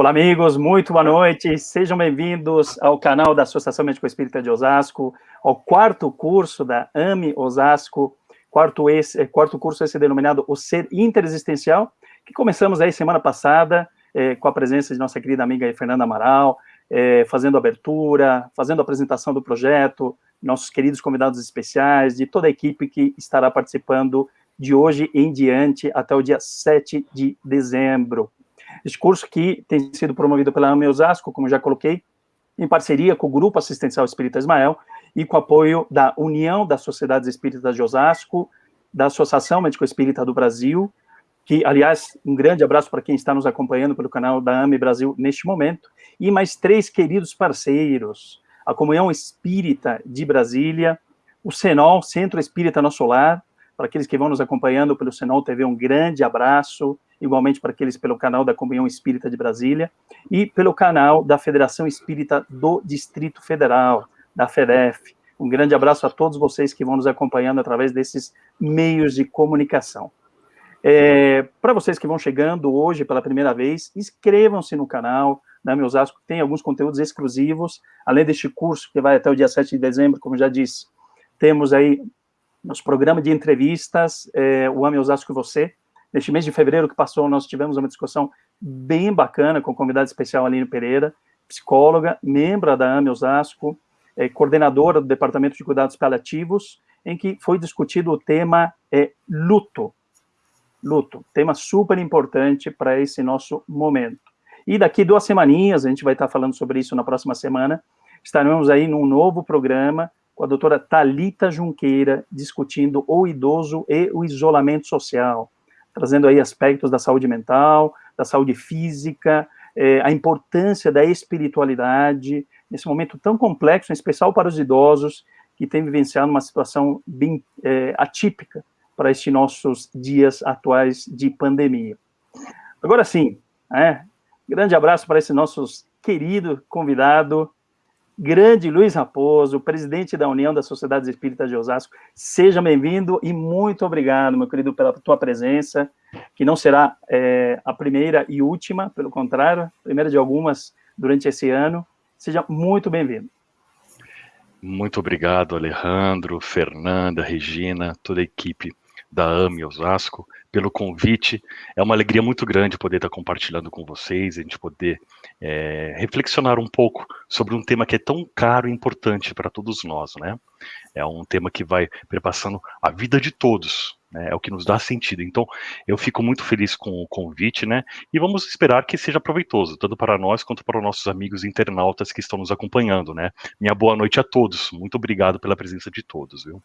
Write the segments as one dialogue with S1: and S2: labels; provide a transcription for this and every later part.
S1: Olá, amigos, muito boa noite. Sejam bem-vindos ao canal da Associação Médico Espírita de Osasco, ao quarto curso da AME Osasco, quarto, esse, quarto curso esse denominado O Ser Interexistencial, que começamos aí semana passada, é, com a presença de nossa querida amiga Fernanda Amaral, é, fazendo abertura, fazendo apresentação do projeto, nossos queridos convidados especiais, de toda a equipe que estará participando de hoje em diante até o dia 7 de dezembro. Este curso que tem sido promovido pela AME Osasco, como já coloquei, em parceria com o Grupo Assistencial Espírita Ismael e com apoio da União das Sociedades Espíritas de Osasco, da Associação Médico Espírita do Brasil, que, aliás, um grande abraço para quem está nos acompanhando pelo canal da AME Brasil neste momento, e mais três queridos parceiros, a Comunhão Espírita de Brasília, o Senol, Centro Espírita Nosso Lar, para aqueles que vão nos acompanhando pelo Senol TV, um grande abraço, igualmente para aqueles pelo canal da Comunhão Espírita de Brasília, e pelo canal da Federação Espírita do Distrito Federal, da FEDEF. Um grande abraço a todos vocês que vão nos acompanhando através desses meios de comunicação. É, para vocês que vão chegando hoje pela primeira vez, inscrevam-se no canal da né, Osasco, tem alguns conteúdos exclusivos, além deste curso que vai até o dia 7 de dezembro, como já disse, temos aí nosso programa de entrevistas, é, o Ame Osasco e Você. Neste mês de fevereiro que passou, nós tivemos uma discussão bem bacana com o convidado especial Aline Pereira, psicóloga, membro da Ame Osasco, é, coordenadora do Departamento de Cuidados Paliativos, em que foi discutido o tema é, luto. Luto, tema super importante para esse nosso momento. E daqui duas semaninhas, a gente vai estar falando sobre isso na próxima semana, estaremos aí num novo programa com a doutora Talita Junqueira, discutindo o idoso e o isolamento social, trazendo aí aspectos da saúde mental, da saúde física, é, a importância da espiritualidade, nesse momento tão complexo, em especial para os idosos, que têm vivenciado uma situação bem é, atípica para estes nossos dias atuais de pandemia. Agora sim, é, grande abraço para esse nosso querido convidado, grande Luiz Raposo, presidente da União das Sociedades Espíritas de Osasco. Seja bem-vindo e muito obrigado, meu querido, pela tua presença, que não será é, a primeira e última, pelo contrário, primeira de algumas durante esse ano. Seja muito bem-vindo.
S2: Muito obrigado, Alejandro, Fernanda, Regina, toda a equipe da AME Osasco pelo convite. É uma alegria muito grande poder estar compartilhando com vocês, a gente poder é, reflexionar um pouco sobre um tema que é tão caro e importante para todos nós, né? É um tema que vai perpassando a vida de todos, né? É o que nos dá sentido. Então, eu fico muito feliz com o convite, né? E vamos esperar que seja proveitoso, tanto para nós quanto para os nossos amigos internautas que estão nos acompanhando, né? Minha boa noite a todos. Muito obrigado pela presença de todos, viu?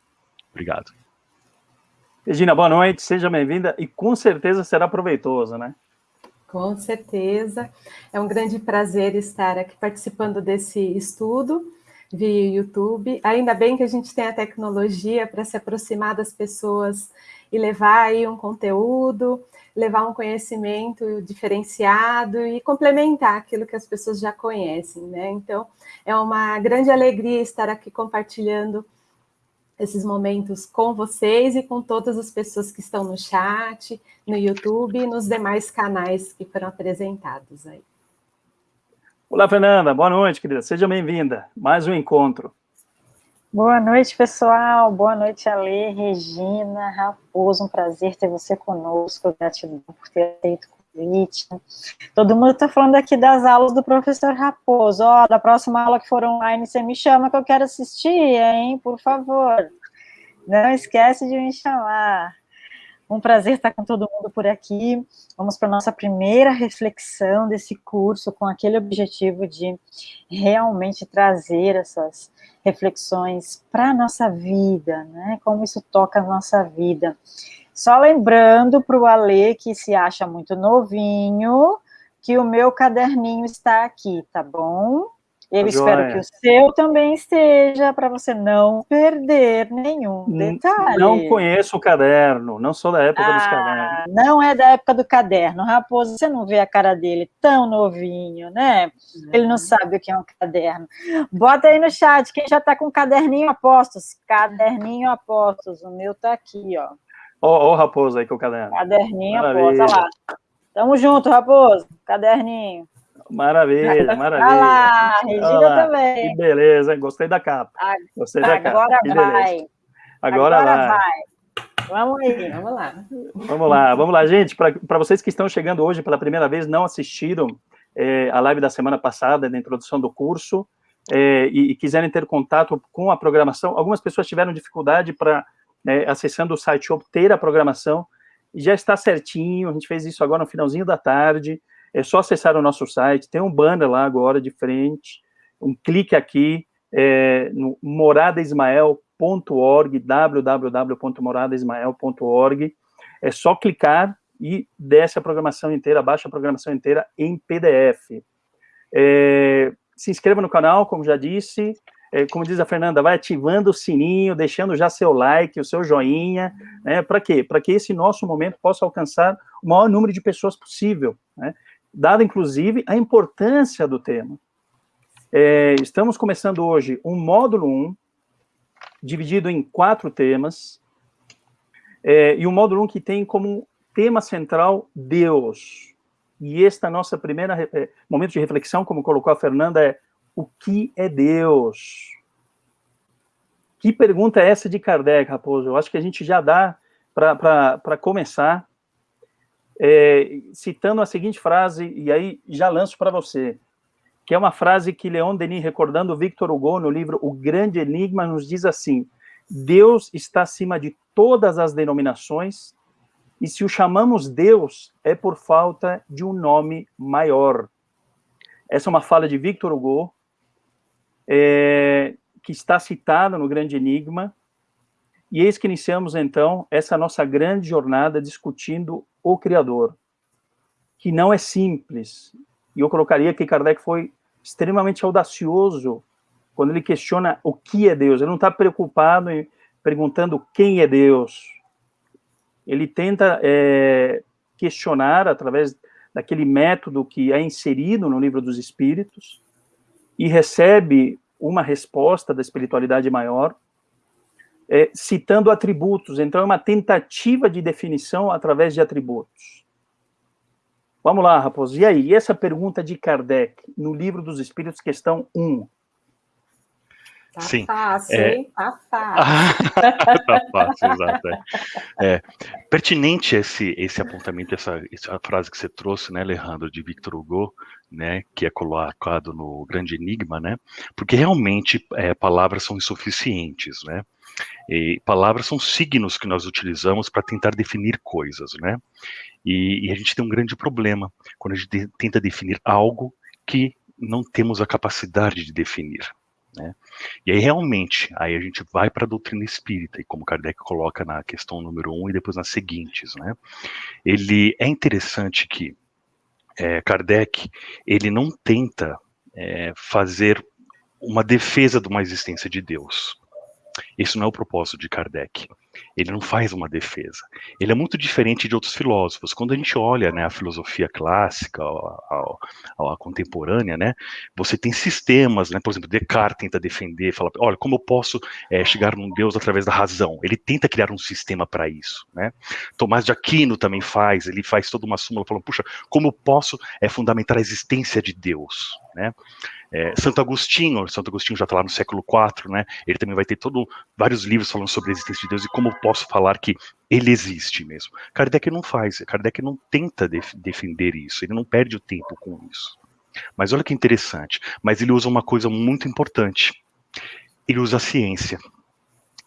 S2: Obrigado.
S1: Regina, boa noite, seja bem-vinda e com certeza será proveitoso, né?
S3: Com certeza. É um grande prazer estar aqui participando desse estudo via YouTube. Ainda bem que a gente tem a tecnologia para se aproximar das pessoas e levar aí um conteúdo, levar um conhecimento diferenciado e complementar aquilo que as pessoas já conhecem, né? Então, é uma grande alegria estar aqui compartilhando esses momentos com vocês e com todas as pessoas que estão no chat, no YouTube e nos demais canais que foram apresentados aí.
S1: Olá, Fernanda. Boa noite, querida. Seja bem-vinda. Mais um encontro.
S4: Boa noite, pessoal. Boa noite, Ale, Regina, Raposo. Um prazer ter você conosco. Gratidão por ter feito convite. Todo mundo está falando aqui das aulas do professor Raposo. Ó, oh, da próxima aula que for online, você me chama que eu quero assistir, hein? Por favor. Não esquece de me chamar. Um prazer estar com todo mundo por aqui. Vamos para a nossa primeira reflexão desse curso, com aquele objetivo de realmente trazer essas reflexões para a nossa vida, né? Como isso toca a nossa vida. Só lembrando para o Alê, que se acha muito novinho, que o meu caderninho está aqui, tá bom? Eu espero que o seu também esteja, para você não perder nenhum detalhe.
S1: Não conheço o caderno, não sou da época ah, dos cadernos.
S4: Não é da época do caderno. Raposo, você não vê a cara dele tão novinho, né? Ele não sabe o que é um caderno. Bota aí no chat, quem já está com caderninho apostos. Caderninho apostos, o meu está aqui, ó.
S1: Ó, o Raposo aí com o caderno.
S4: Caderninho, Raposo, lá. Tamo junto, Raposo. Caderninho.
S1: Maravilha, maravilha.
S4: Olha lá, Regina
S1: Olá,
S4: também.
S1: Que beleza, gostei da capa. Gostei da capa.
S4: Agora
S1: que
S4: vai.
S1: Agora,
S4: Agora
S1: vai.
S4: vai. Vamos aí.
S3: Vamos lá.
S1: Vamos lá, vamos lá, gente. Para vocês que estão chegando hoje pela primeira vez, não assistiram é, a live da semana passada, da introdução do curso, é, e, e, quiserem ter contato com a programação, algumas pessoas tiveram dificuldade para, né, acessando o site, obter a programação, e já está certinho, a gente fez isso agora no finalzinho da tarde, é só acessar o nosso site, tem um banner lá agora de frente, um clique aqui é, no moradaismael.org, www.moradaismael.org, é só clicar e desce a programação inteira, baixa a programação inteira em PDF. É, se inscreva no canal, como já disse, como diz a Fernanda, vai ativando o sininho, deixando já seu like, o seu joinha, né, para quê? Para que esse nosso momento possa alcançar o maior número de pessoas possível, né? dada inclusive a importância do tema. É, estamos começando hoje um módulo 1, dividido em quatro temas, é, e um módulo 1 que tem como tema central Deus. E esta nossa primeira é, momento de reflexão, como colocou a Fernanda, é o que é Deus? Que pergunta é essa de Kardec, Raposo? Eu acho que a gente já dá para começar é, citando a seguinte frase, e aí já lanço para você, que é uma frase que Leon Denis, recordando Victor Hugo no livro O Grande Enigma, nos diz assim, Deus está acima de todas as denominações, e se o chamamos Deus, é por falta de um nome maior. Essa é uma fala de Victor Hugo, é, que está citada no Grande Enigma, e eis que iniciamos, então, essa nossa grande jornada discutindo o Criador, que não é simples. E eu colocaria que Kardec foi extremamente audacioso quando ele questiona o que é Deus. Ele não está preocupado em perguntando quem é Deus. Ele tenta é, questionar através daquele método que é inserido no livro dos Espíritos e recebe uma resposta da espiritualidade maior, é, citando atributos. Então, é uma tentativa de definição através de atributos. Vamos lá, Raposo. E aí? E essa pergunta de Kardec, no Livro dos Espíritos, questão 1?
S3: Tá
S2: Sim.
S3: fácil,
S2: É.
S3: hein? Tá fácil.
S2: tá fácil, exato. é. É, pertinente esse, esse apontamento, essa, essa frase que você trouxe, né, Alejandro, de Victor Hugo, né, que é colocado no Grande Enigma, né, porque realmente é, palavras são insuficientes, né, e palavras são signos que nós utilizamos para tentar definir coisas, né, e, e a gente tem um grande problema quando a gente tenta definir algo que não temos a capacidade de definir. Né? E aí, realmente, aí a gente vai para a doutrina espírita, e como Kardec coloca na questão número um e depois nas seguintes, né? Ele é interessante que é, Kardec, ele não tenta é, fazer uma defesa de uma existência de Deus. Isso não é o propósito de Kardec. Ele não faz uma defesa. Ele é muito diferente de outros filósofos. Quando a gente olha né, a filosofia clássica, a, contemporânea, né, você tem sistemas, né, por exemplo, Descartes tenta defender, fala, olha, como eu posso é, chegar num Deus através da razão? Ele tenta criar um sistema para isso. Né? Tomás de Aquino também faz, ele faz toda uma súmula falando, puxa, como eu posso é, fundamentar a existência de Deus? Né? É, Santo Agostinho, Santo Agostinho já está lá no século IV, né? Ele também vai ter todo, vários livros falando sobre a existência de Deus e como eu posso falar que ele existe mesmo. Kardec não faz, Kardec não tenta def defender isso, ele não perde o tempo com isso. Mas olha que interessante, mas ele usa uma coisa muito importante. Ele usa a ciência.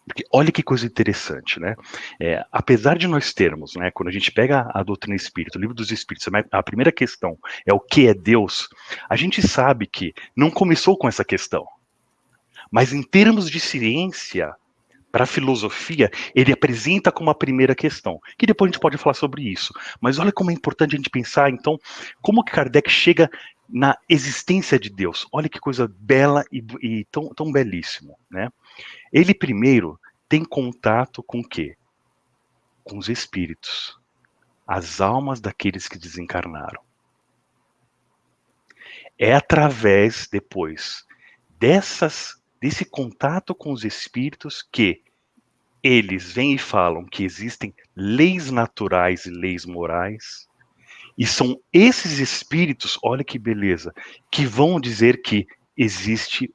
S2: Porque olha que coisa interessante, né? É, apesar de nós termos, né, quando a gente pega a doutrina espírita, o livro dos espíritos, a primeira questão é o que é Deus, a gente sabe que não começou com essa questão. Mas em termos de ciência, para a filosofia, ele apresenta como a primeira questão, que depois a gente pode falar sobre isso. Mas olha como é importante a gente pensar, então, como que Kardec chega na existência de Deus. Olha que coisa bela e, e tão, tão belíssimo, né? Ele primeiro tem contato com o quê? Com os espíritos, as almas daqueles que desencarnaram. É através depois dessas desse contato com os espíritos que eles vêm e falam que existem leis naturais e leis morais, E são esses espíritos, olha que beleza, que vão dizer que existe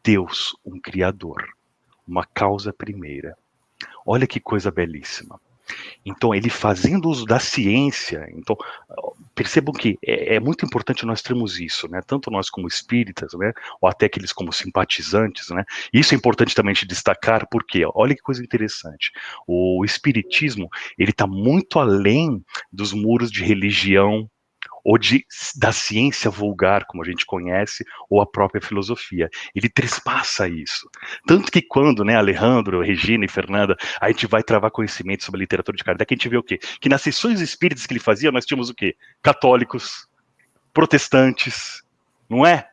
S2: Deus, um Criador, uma causa primeira. Olha que coisa belíssima. Então, ele fazendo uso da ciência, então, percebam que é, é, muito importante nós termos isso, né? Tanto nós como espíritas, né? Ou até aqueles como simpatizantes, né? Isso é importante também de destacar, porque, olha que coisa interessante, o espiritismo, ele está muito além dos muros de religião, ou de, da ciência vulgar, como a gente conhece, ou a própria filosofia. Ele trespassa isso. Tanto que quando, né, Alejandro, Regina e Fernanda, a gente vai travar conhecimento sobre a literatura de Kardec, a gente vê o quê? Que nas sessões espíritas que ele fazia, nós tínhamos o quê? Católicos, protestantes, não é?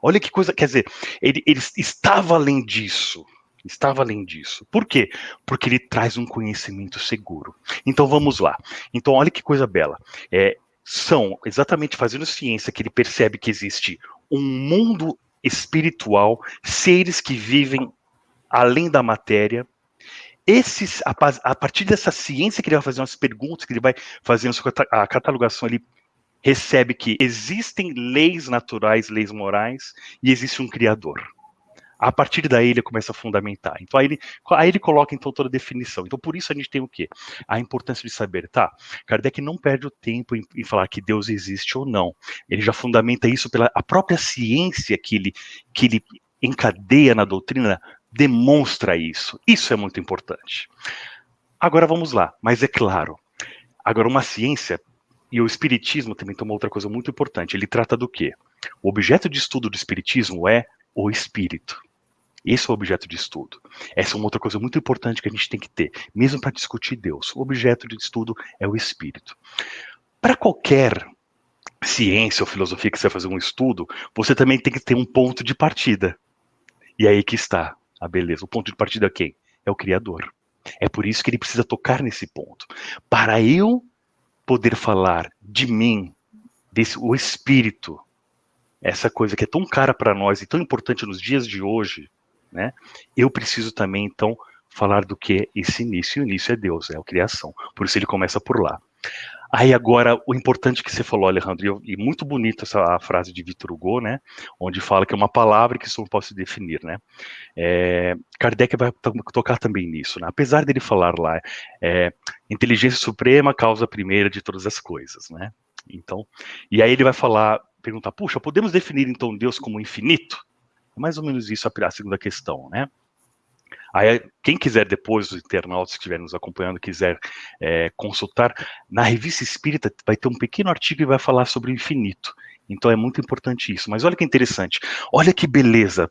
S2: Olha que coisa, quer dizer, ele, ele estava além disso, estava além disso. Por quê? Porque ele traz um conhecimento seguro. Então vamos lá. Então olha que coisa bela. É, são exatamente fazendo ciência que ele percebe que existe um mundo espiritual, seres que vivem além da matéria. Esses, a, a partir dessa ciência que ele vai fazer umas perguntas, que ele vai fazendo a catalogação, ele recebe que existem leis naturais, leis morais, e existe um criador. A partir daí ele começa a fundamentar. Então aí ele, aí ele coloca então toda a definição. Então por isso a gente tem o quê? A importância de saber, tá? Kardec não perde o tempo em, em falar que Deus existe ou não. Ele já fundamenta isso pela a própria ciência que ele, que ele encadeia na doutrina demonstra isso. Isso é muito importante. Agora vamos lá, mas é claro. Agora uma ciência e o espiritismo também tem uma outra coisa muito importante. Ele trata do quê? O objeto de estudo do espiritismo é o espírito. Esse é o objeto de estudo. Essa é uma outra coisa muito importante que a gente tem que ter, mesmo para discutir Deus. O objeto de estudo é o espírito. Para qualquer ciência ou filosofia que você vai fazer um estudo, você também tem que ter um ponto de partida. E aí que está a beleza. O ponto de partida é quem? É o Criador. É por isso que ele precisa tocar nesse ponto. Para eu poder falar de mim, desse o espírito, essa coisa que é tão cara para nós e tão importante nos dias de hoje, né? Eu preciso também, então, falar do que é esse início. E o início é Deus, é a criação. Por isso ele começa por lá. Aí agora, o importante que você falou, Alejandro, e muito bonita essa frase de Victor Hugo, né, onde fala que é uma palavra que isso não pode se definir, né. É, Kardec vai tocar também nisso, né, apesar dele falar lá, é, inteligência suprema, causa primeira de todas as coisas, né. Então, e aí ele vai falar, perguntar, puxa, podemos definir então Deus como infinito? É mais ou menos isso a, segunda questão, né? Aí, quem quiser depois, os internautas que estiverem nos acompanhando, quiser é, consultar, na Revista Espírita vai ter um pequeno artigo que vai falar sobre o infinito. Então é muito importante isso. Mas olha que interessante, olha que beleza.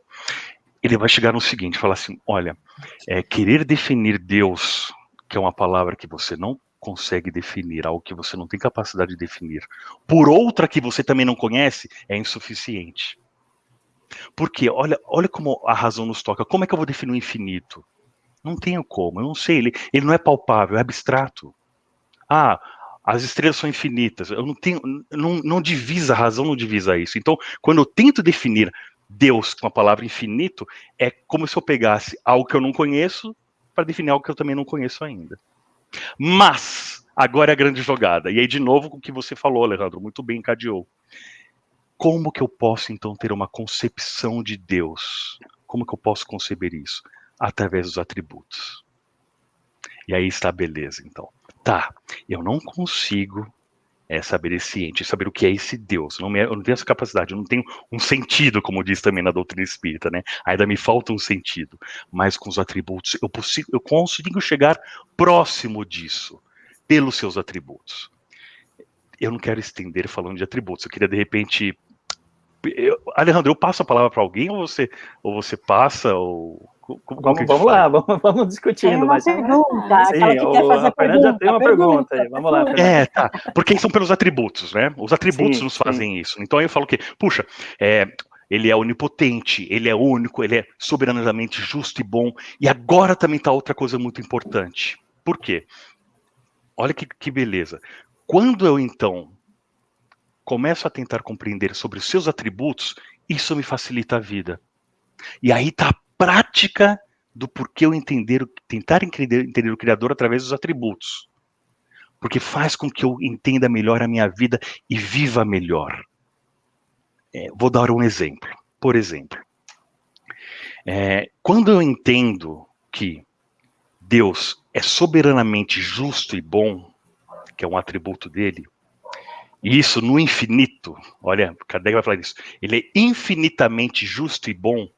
S2: Ele vai chegar no seguinte, falar assim, olha, é, querer definir Deus, que é uma palavra que você não consegue definir, algo que você não tem capacidade de definir, por outra que você também não conhece, é insuficiente. Porque olha, olha como a razão nos toca. Como é que eu vou definir o infinito? Não tenho como, eu não sei. Ele, ele não é palpável, é abstrato. Ah, as estrelas são infinitas. Eu não tenho, não, não divisa, a razão não divisa isso. Então, quando eu tento definir Deus com a palavra infinito, é como se eu pegasse algo que eu não conheço para definir algo que eu também não conheço ainda. Mas, agora é a grande jogada. E aí, de novo, o que você falou, Alejandro, muito bem encadeou. Como que eu posso então ter uma concepção de Deus? Como que eu posso conceber isso? Através dos atributos. E aí está a beleza, então. Tá, eu não consigo é, saber esse ente, saber o que é esse Deus. Não me, eu não tenho essa capacidade, eu não tenho um sentido, como diz também na doutrina espírita, né? Ainda me falta um sentido. Mas com os atributos, eu, consigo, eu consigo chegar próximo disso, pelos seus atributos. Eu não quero estender falando de atributos, eu queria de repente eu, Alejandro, eu passo a palavra para alguém ou você, ou você passa? Ou,
S1: como, vamos, vamos lá, vamos, vamos discutindo. Tem
S4: uma mas... pergunta, Sim, aquela que o, quer fazer a pergunta.
S1: já tem uma pergunta, pergunta aí, vamos lá.
S2: É, tá, porque são pelos atributos, né? Os atributos sim, nos fazem sim. isso. Então eu falo que, puxa, é, ele é onipotente, ele é único, ele é soberanamente justo e bom. E agora também está outra coisa muito importante. Por quê? Olha que, que beleza. Quando eu, então, começo a tentar compreender sobre os seus atributos, isso me facilita a vida. E aí está a prática do porquê eu entender, tentar entender, entender o Criador através dos atributos. porque faz com que eu entenda melhor a minha vida e viva melhor. É, vou dar um exemplo. Por exemplo, é, quando eu entendo que Deus é soberanamente justo e bom, que é um atributo dele, e isso no infinito, olha, Kardec vai falar isso, ele é infinitamente justo e bom,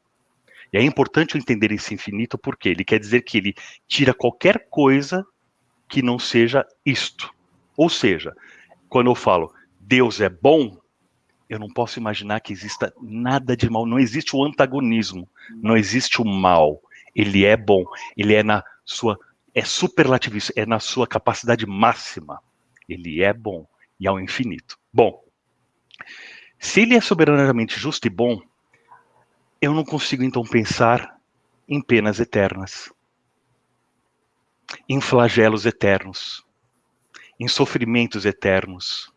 S2: e é importante entender esse infinito porque ele quer dizer que ele tira qualquer coisa que não seja isto. Ou seja, quando eu falo Deus é bom, eu não posso imaginar que exista nada de mal, não existe o antagonismo, não existe o mal. Ele é bom, ele é na sua é superlativista, é na sua capacidade máxima. Ele é bom e ao infinito. Bom, se ele é soberanamente justo e bom, eu não consigo então pensar em penas eternas, em flagelos eternos, em sofrimentos eternos,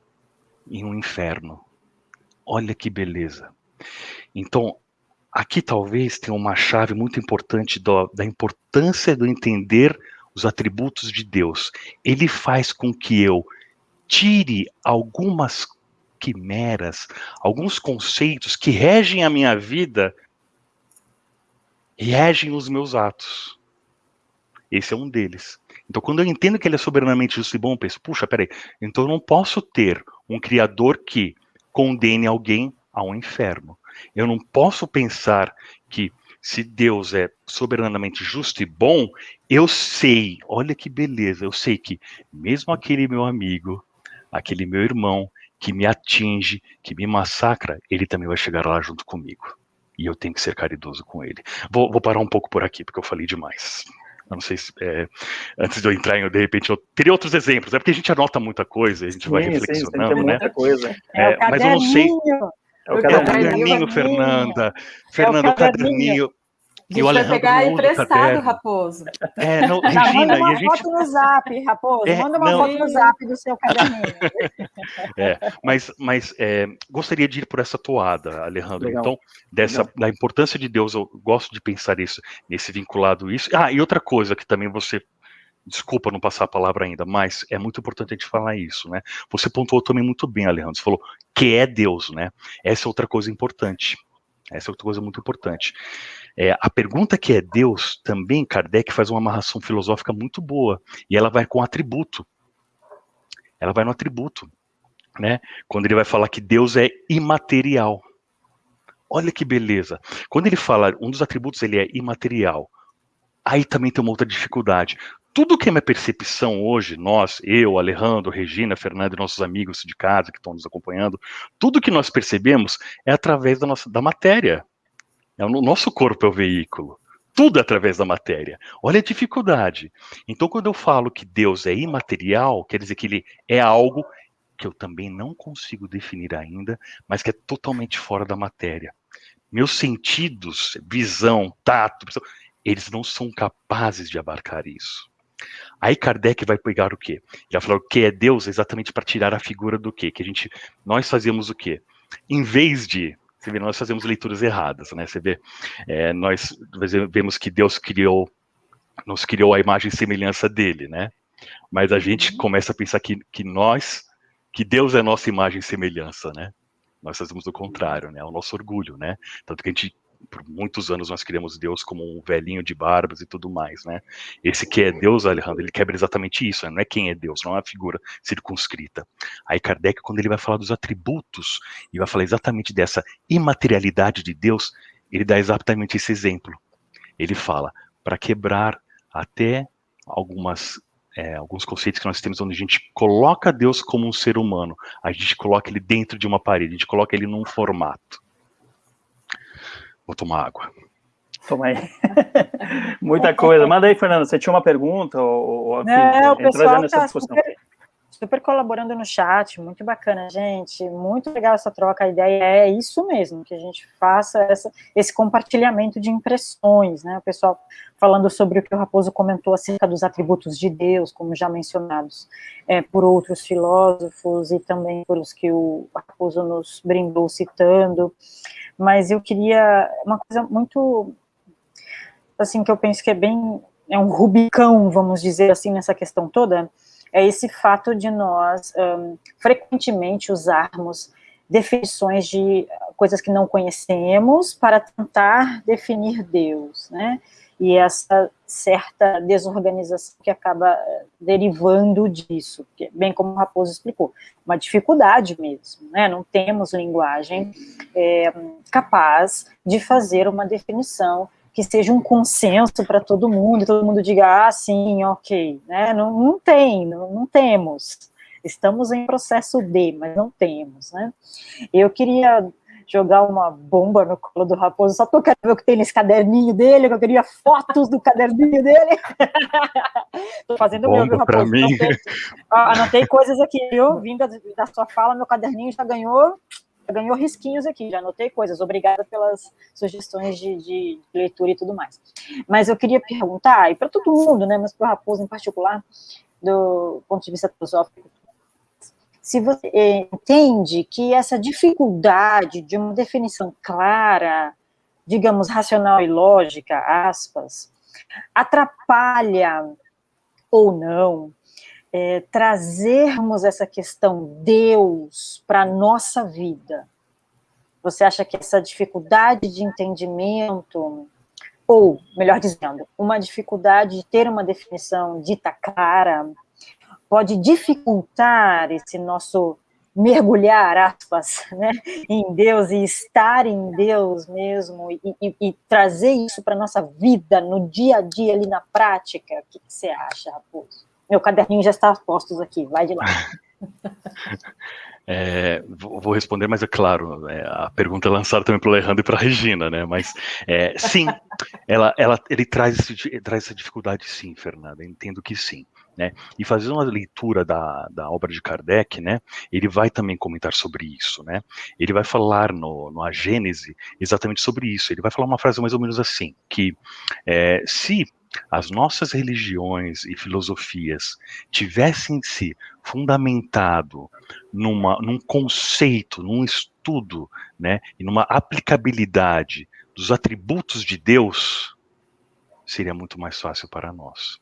S2: em um inferno. Olha que beleza. Então, aqui talvez tenha uma chave muito importante do, da importância do entender os atributos de Deus. Ele faz com que eu tire algumas quimeras, alguns conceitos que regem a minha vida e regem os meus atos. Esse é um deles. Então, quando eu entendo que ele é soberanamente justo e bom, eu penso, puxa, peraí, então eu não posso ter um criador que condene alguém ao inferno. Eu não posso pensar que se Deus é soberanamente justo e bom, eu sei, olha que beleza, eu sei que mesmo aquele meu amigo, aquele meu irmão que me atinge, que me massacra, ele também vai chegar lá junto comigo. E eu tenho que ser caridoso com ele. Vou, vou parar um pouco por aqui, porque eu falei demais. Eu não sei se, é, antes de eu entrar em, de repente, eu teria outros exemplos. É porque a gente anota muita coisa, a gente sim, vai reflexionando, sim, né?
S1: Muita coisa.
S2: É, é mas eu não sei. É o caderninho, é o caderninho Fernanda. Fernanda, o caderninho.
S3: A gente vai pegar emprestado, Raposo.
S2: É, não, Regina,
S4: manda uma
S2: e a gente...
S4: foto no zap, Raposo. É, manda uma não... foto no zap do seu caderninho.
S2: É, mas, mas é, gostaria de ir por essa toada, Alejandro. Legal. Então, dessa, Legal. da importância de Deus, eu gosto de pensar isso, nesse vinculado isso. Ah, e outra coisa que também você desculpa não passar a palavra ainda, mas é muito importante a gente falar isso, né? Você pontuou também muito bem, Alejandro, você falou que é Deus, né? Essa é outra coisa importante. Essa é outra coisa muito importante. É, a pergunta que é Deus, também Kardec faz uma amarração filosófica muito boa, e ela vai com atributo. Ela vai no atributo, né? Quando ele vai falar que Deus é imaterial. Olha que beleza. Quando ele fala, um dos atributos ele é imaterial. Aí também tem uma outra dificuldade tudo que é minha percepção hoje, nós, eu, Alejandro, Regina, Fernando e nossos amigos de casa que estão nos acompanhando, tudo que nós percebemos é através da nossa da matéria. É o nosso corpo é o veículo. Tudo é através da matéria. Olha a dificuldade. Então, quando eu falo que Deus é imaterial, quer dizer que ele é algo que eu também não consigo definir ainda, mas que é totalmente fora da matéria. Meus sentidos, visão, tato, eles não são capazes de abarcar isso. Aí Kardec vai pegar o quê? Já falou que é Deus exatamente para tirar a figura do quê? Que a gente, nós fazemos o quê? Em vez de, você vê, nós fazemos leituras erradas, né? Você vê, é, nós vemos que Deus criou, nos criou a imagem e semelhança dele, né? Mas a gente uhum. começa a pensar que, que nós, que Deus é nossa imagem e semelhança, né? Nós fazemos o contrário, né? É o nosso orgulho, né? Tanto que a gente por muitos anos nós criamos Deus como um velhinho de barbas e tudo mais, né? Esse que é Deus, Alejandro, ele quebra exatamente isso, né? não é quem é Deus, não é uma figura circunscrita. Aí Kardec, quando ele vai falar dos atributos, e vai falar exatamente dessa imaterialidade de Deus, ele dá exatamente esse exemplo. Ele fala, para quebrar até algumas é, alguns conceitos que nós temos onde a gente coloca Deus como um ser humano, a gente coloca ele dentro de uma parede, a gente coloca ele num formato. Vou tomar água.
S1: Toma aí. Muita coisa. Manda aí, Fernando. Você tinha uma pergunta? Ou,
S4: ou Não, o pessoal está super, super, colaborando no chat. Muito bacana, gente. Muito legal essa troca. A ideia é isso mesmo, que a gente faça essa, esse compartilhamento de impressões, né? O pessoal falando sobre o que o Raposo comentou acerca dos atributos de Deus, como já mencionados é, por outros filósofos e também pelos que o Raposo nos brindou citando mas eu queria uma coisa muito assim que eu penso que é bem é um rubicão, vamos dizer assim, nessa questão toda, é esse fato de nós um, frequentemente usarmos definições de coisas que não conhecemos para tentar definir Deus, né? E essa certa desorganização que acaba eh, derivando disso, bem como o Raposo explicou, uma dificuldade mesmo, né? Não temos linguagem é, capaz de fazer uma definição que seja um consenso para todo mundo, e todo mundo diga, ah, sim, ok, né? Não, não tem, não, não temos. Estamos em processo B, mas não temos, né? Eu queria jogar uma bomba no colo do Raposo, só porque eu quero ver o que tem nesse caderninho dele, que eu queria fotos do caderninho dele. Estou fazendo
S2: bomba
S4: meu, viu,
S2: Raposo?
S4: Mim. Anotei, anotei coisas aqui, viu? Vindo da, da sua fala, meu caderninho já ganhou ganhou risquinhos aqui, já anotei coisas. Obrigada pelas sugestões de, de, leitura e tudo mais. Mas eu queria perguntar, e para todo mundo, né, mas para o Raposo em particular, do ponto de vista filosófico, se você eh, entende que essa dificuldade de uma definição clara, digamos, racional e lógica, aspas, atrapalha ou não é, trazermos essa questão Deus para a nossa vida? Você acha que essa dificuldade de entendimento, ou, melhor dizendo, uma dificuldade de ter uma definição dita clara, pode dificultar esse nosso mergulhar, aspas, né, em Deus e estar em Deus mesmo e, e, e trazer isso para a nossa vida, no dia a dia, ali na prática? O que, que você acha, Raposo? Meu caderninho já está postos aqui, vai de lá.
S2: É, vou responder, mas é claro, é, a pergunta é lançada também para o Alejandro e para a Regina, né? Mas é, sim, ela, ela, ele traz, esse, traz essa dificuldade, sim, Fernanda. Entendo que sim. Né? E fazendo uma leitura da, da obra de Kardec, né, ele vai também comentar sobre isso, né? Ele vai falar no, no A Gênese exatamente sobre isso. Ele vai falar uma frase mais ou menos assim, que é, se as nossas religiões e filosofias tivessem se fundamentado numa, num conceito, num estudo, né, e numa aplicabilidade dos atributos de Deus, seria muito mais fácil para nós.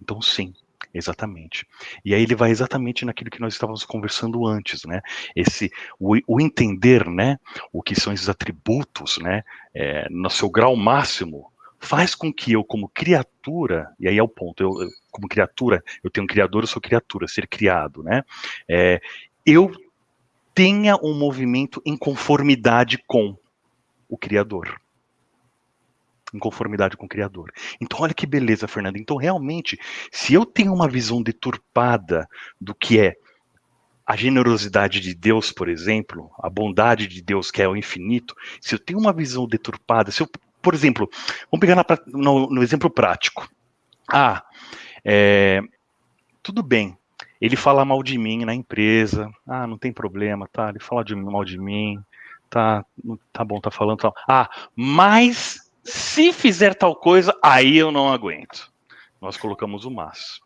S2: Então, sim, Exatamente. E aí ele vai exatamente naquilo que nós estávamos conversando antes, né? Esse o, o entender, né? O que são esses atributos, né? É, no seu grau máximo, faz com que eu, como criatura, e aí é o ponto, eu, eu como criatura, eu tenho um criador, eu sou criatura, ser criado, né? É, eu tenha um movimento em conformidade com o Criador. Em conformidade com o Criador. Então, olha que beleza, Fernanda. Então, realmente, se eu tenho uma visão deturpada do que é a generosidade de Deus, por exemplo, a bondade de Deus que é o infinito, se eu tenho uma visão deturpada, se eu por exemplo, vamos pegar na, no, no, exemplo prático. Ah, é, tudo bem, ele fala mal de mim na empresa, ah, não tem problema, tá, ele fala de, mal de mim, tá, tá bom, tá falando tal. Ah, mas se fizer tal coisa, aí eu não aguento. Nós colocamos o mas.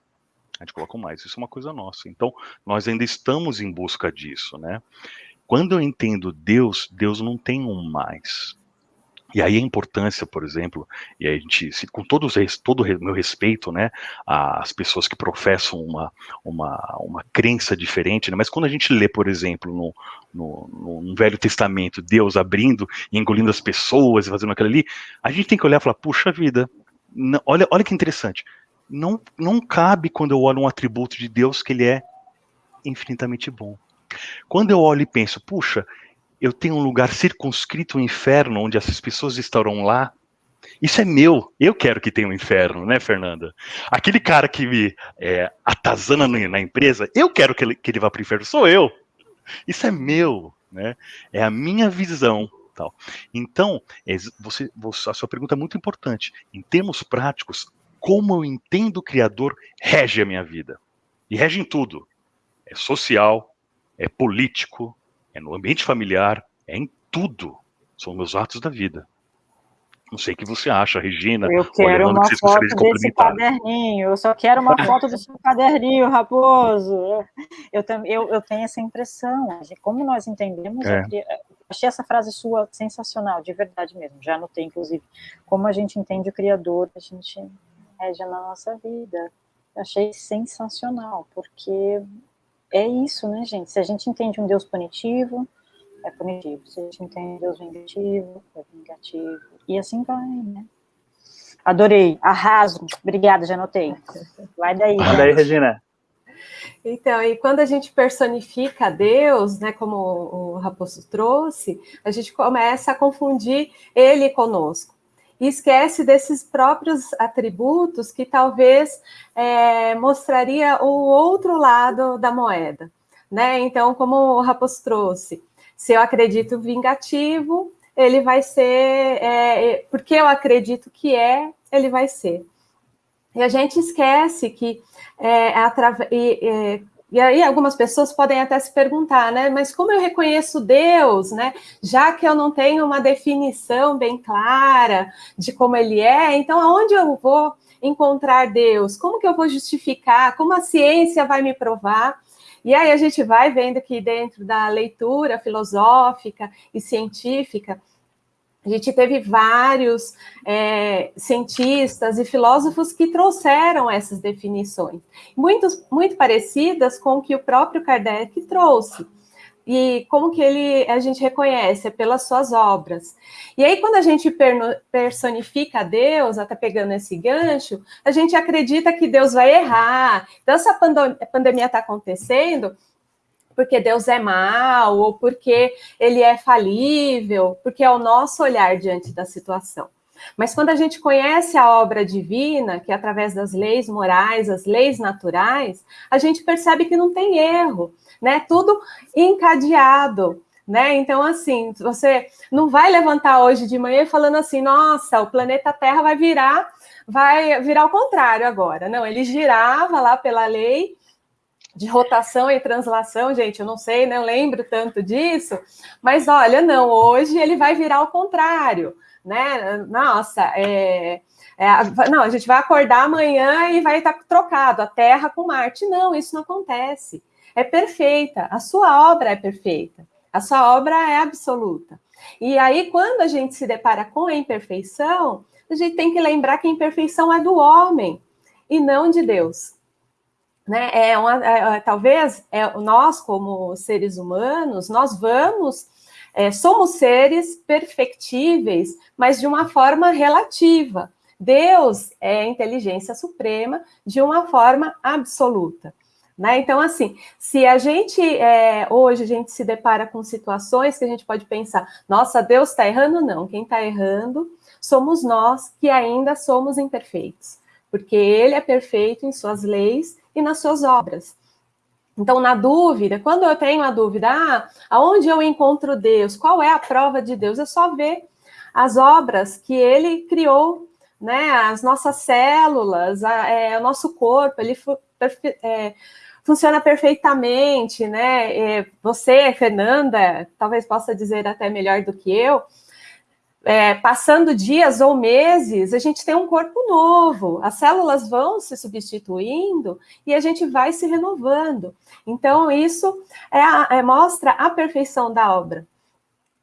S2: A gente coloca o mais, isso é uma coisa nossa. Então, nós ainda estamos em busca disso, né? Quando eu entendo Deus, Deus não tem um mais. E aí a importância, por exemplo, e a gente, com todo, todo o meu respeito, né, às pessoas que professam uma, uma, uma crença diferente, né, mas quando a gente lê, por exemplo, no, no, no, Velho Testamento, Deus abrindo e engolindo as pessoas e fazendo aquilo ali, a gente tem que olhar e falar, puxa vida, não, olha, olha que interessante, não, não cabe quando eu olho um atributo de Deus que ele é infinitamente bom. Quando eu olho e penso, puxa, eu tenho um lugar circunscrito, o inferno, onde essas pessoas estarão lá. Isso é meu. Eu quero que tenha um inferno, né, Fernanda? Aquele cara que me é, atazana na empresa, eu quero que ele, que ele vá para o inferno. Sou eu. Isso é meu, né? É a minha visão. Tal. Então, é, você, você, a sua pergunta é muito importante. Em termos práticos, como eu entendo o Criador rege a minha vida. E rege em tudo. É social, é político, é no ambiente familiar, é em tudo. São meus atos da vida. Não sei o que você acha, Regina.
S4: Eu quero uma que foto desse caderninho. Eu só quero uma foto do seu caderninho, Raposo. Eu, eu, eu tenho essa impressão. Como nós entendemos, é. achei essa frase sua sensacional, de verdade mesmo. Já anotei, inclusive. Como a gente entende o Criador, a gente rege na nossa vida. achei sensacional, porque é isso, né, gente? Se a gente entende um Deus punitivo, é punitivo. Se a gente entende um Deus vingativo, é vingativo. E assim vai, né? Adorei, arraso. Obrigada, já anotei. Vai daí.
S1: Vai daí, Regina.
S3: Então, e quando a gente personifica Deus, né, como o Raposo trouxe, a gente começa a confundir ele conosco. E esquece desses próprios atributos que talvez é, mostraria o outro lado da moeda. Né? Então, como o Raposo trouxe, se eu acredito vingativo, ele vai ser, é, porque eu acredito que é, ele vai ser. E a gente esquece que é, é, e aí algumas pessoas podem até se perguntar, né? Mas como eu reconheço Deus, né? Já que eu não tenho uma definição bem clara de como ele é, então aonde eu vou encontrar Deus? Como que eu vou justificar? Como a ciência vai me provar? E aí a gente vai vendo que dentro da leitura filosófica e científica, a gente teve vários é, cientistas e filósofos que trouxeram essas definições, muitos, muito parecidas com o que o próprio Kardec trouxe. E como que ele a gente reconhece? É pelas suas obras. E aí, quando a gente personifica Deus, até pegando esse gancho, a gente acredita que Deus vai errar. Então, essa pandemia está acontecendo, porque Deus é mau, ou porque ele é falível, porque é o nosso olhar diante da situação. Mas quando a gente conhece a obra divina, que é através das leis morais, as leis naturais, a gente percebe que não tem erro, né? Tudo encadeado. Né? Então, assim, você não vai levantar hoje de manhã falando assim, nossa, o planeta Terra vai virar, vai virar ao contrário agora. Não, ele girava lá pela lei de rotação e translação, gente, eu não sei, não lembro tanto disso, mas olha, não, hoje ele vai virar ao contrário, né? Nossa, é, é, não, a gente vai acordar amanhã e vai estar trocado a Terra com Marte. Não, isso não acontece. É perfeita, a sua obra é perfeita, a sua obra é absoluta. E aí, quando a gente se depara com a imperfeição, a gente tem que lembrar que a imperfeição é do homem e não de Deus né? É uma, é, é, talvez é, nós, como seres humanos, nós vamos, é, somos seres perfectíveis, mas de uma forma relativa. Deus é inteligência suprema de uma forma absoluta. Né? Então, assim, se a gente é, hoje a gente se depara com situações que a gente pode pensar, nossa, Deus está errando, não. Quem está errando somos nós que ainda somos imperfeitos, porque Ele é perfeito em suas leis e nas suas obras. Então, na dúvida, quando eu tenho a dúvida, ah, aonde eu encontro Deus? Qual é a prova de Deus? É só ver as obras que ele criou, né? As nossas células, a, é, o nosso corpo, ele é, funciona perfeitamente, né? É, você, Fernanda, talvez possa dizer até melhor do que eu, é, passando dias ou meses, a gente tem um corpo novo, as células vão se substituindo e a gente vai se renovando. Então, isso é é, mostra a perfeição da obra.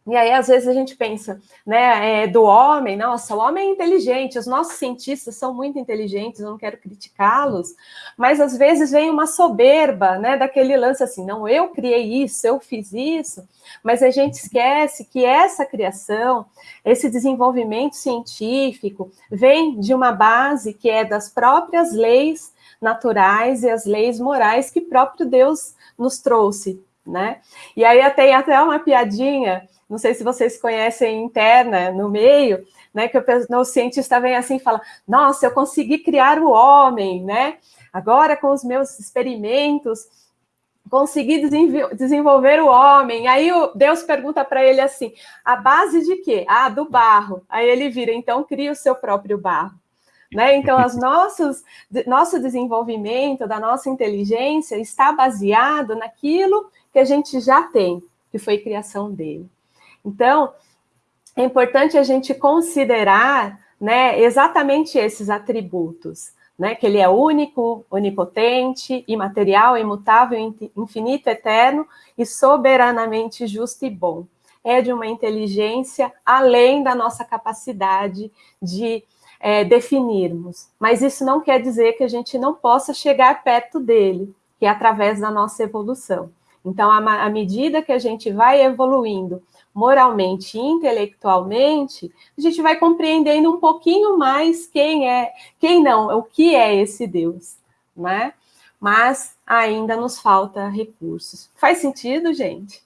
S3: E aí, às vezes, a gente pensa, né, é, do homem, nossa, o homem é inteligente, os nossos cientistas são muito inteligentes, eu não quero criticá-los, mas às vezes vem uma soberba, né, daquele lance assim, não, eu criei isso, eu fiz isso, mas a gente esquece que essa criação, esse desenvolvimento científico, vem de uma base que é das próprias leis naturais e as leis morais que próprio Deus nos trouxe, né? E aí tem até uma piadinha não sei se vocês conhecem interna no meio, né? Que o, o cientista vem assim e fala: Nossa, eu consegui criar o homem, né? Agora, com os meus experimentos, consegui desenvolver o homem. Aí Deus pergunta para ele assim: a base de quê? Ah, do barro. Aí ele vira, então cria o seu próprio barro. Né? Então, nossos, nosso desenvolvimento, da nossa inteligência, está baseado naquilo que a gente já tem, que foi criação dele. Então, é importante a gente considerar né, exatamente esses atributos, né, que ele é único, onipotente, imaterial, imutável, infinito, eterno e soberanamente justo e bom. É de uma inteligência além da nossa capacidade de é, definirmos. Mas isso não quer dizer que a gente não possa chegar perto dele, que é através da nossa evolução. Então, à medida que a gente vai evoluindo moralmente e intelectualmente, a gente vai compreendendo um pouquinho mais quem é, quem não, o que é esse Deus, né? Mas ainda nos falta recursos. Faz sentido, gente?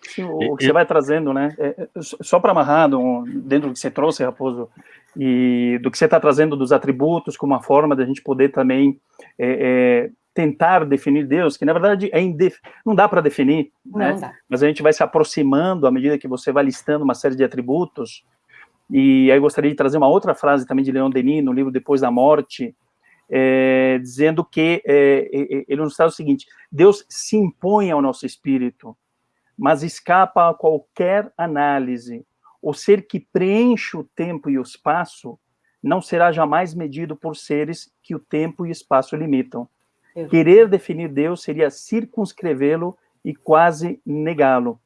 S1: Sim, o que você vai trazendo, né? É, é só para amarrar dentro do que você trouxe, Raposo, e do que você está trazendo dos atributos como uma forma da gente poder também é, é, tentar definir Deus, que na verdade é indef... não dá para definir, não né? Dá. mas a gente vai se aproximando à medida que você vai listando uma série de atributos, e aí eu gostaria de trazer uma outra frase também de Leon Denis, no livro Depois da Morte, é, dizendo que é, ele nos traz o seguinte, Deus se impõe ao nosso espírito, mas escapa a qualquer análise. O ser que preenche o tempo e o espaço não será jamais medido por seres que o tempo e o espaço limitam. Querer definir Deus seria circunscrevê-lo e quase negá-lo.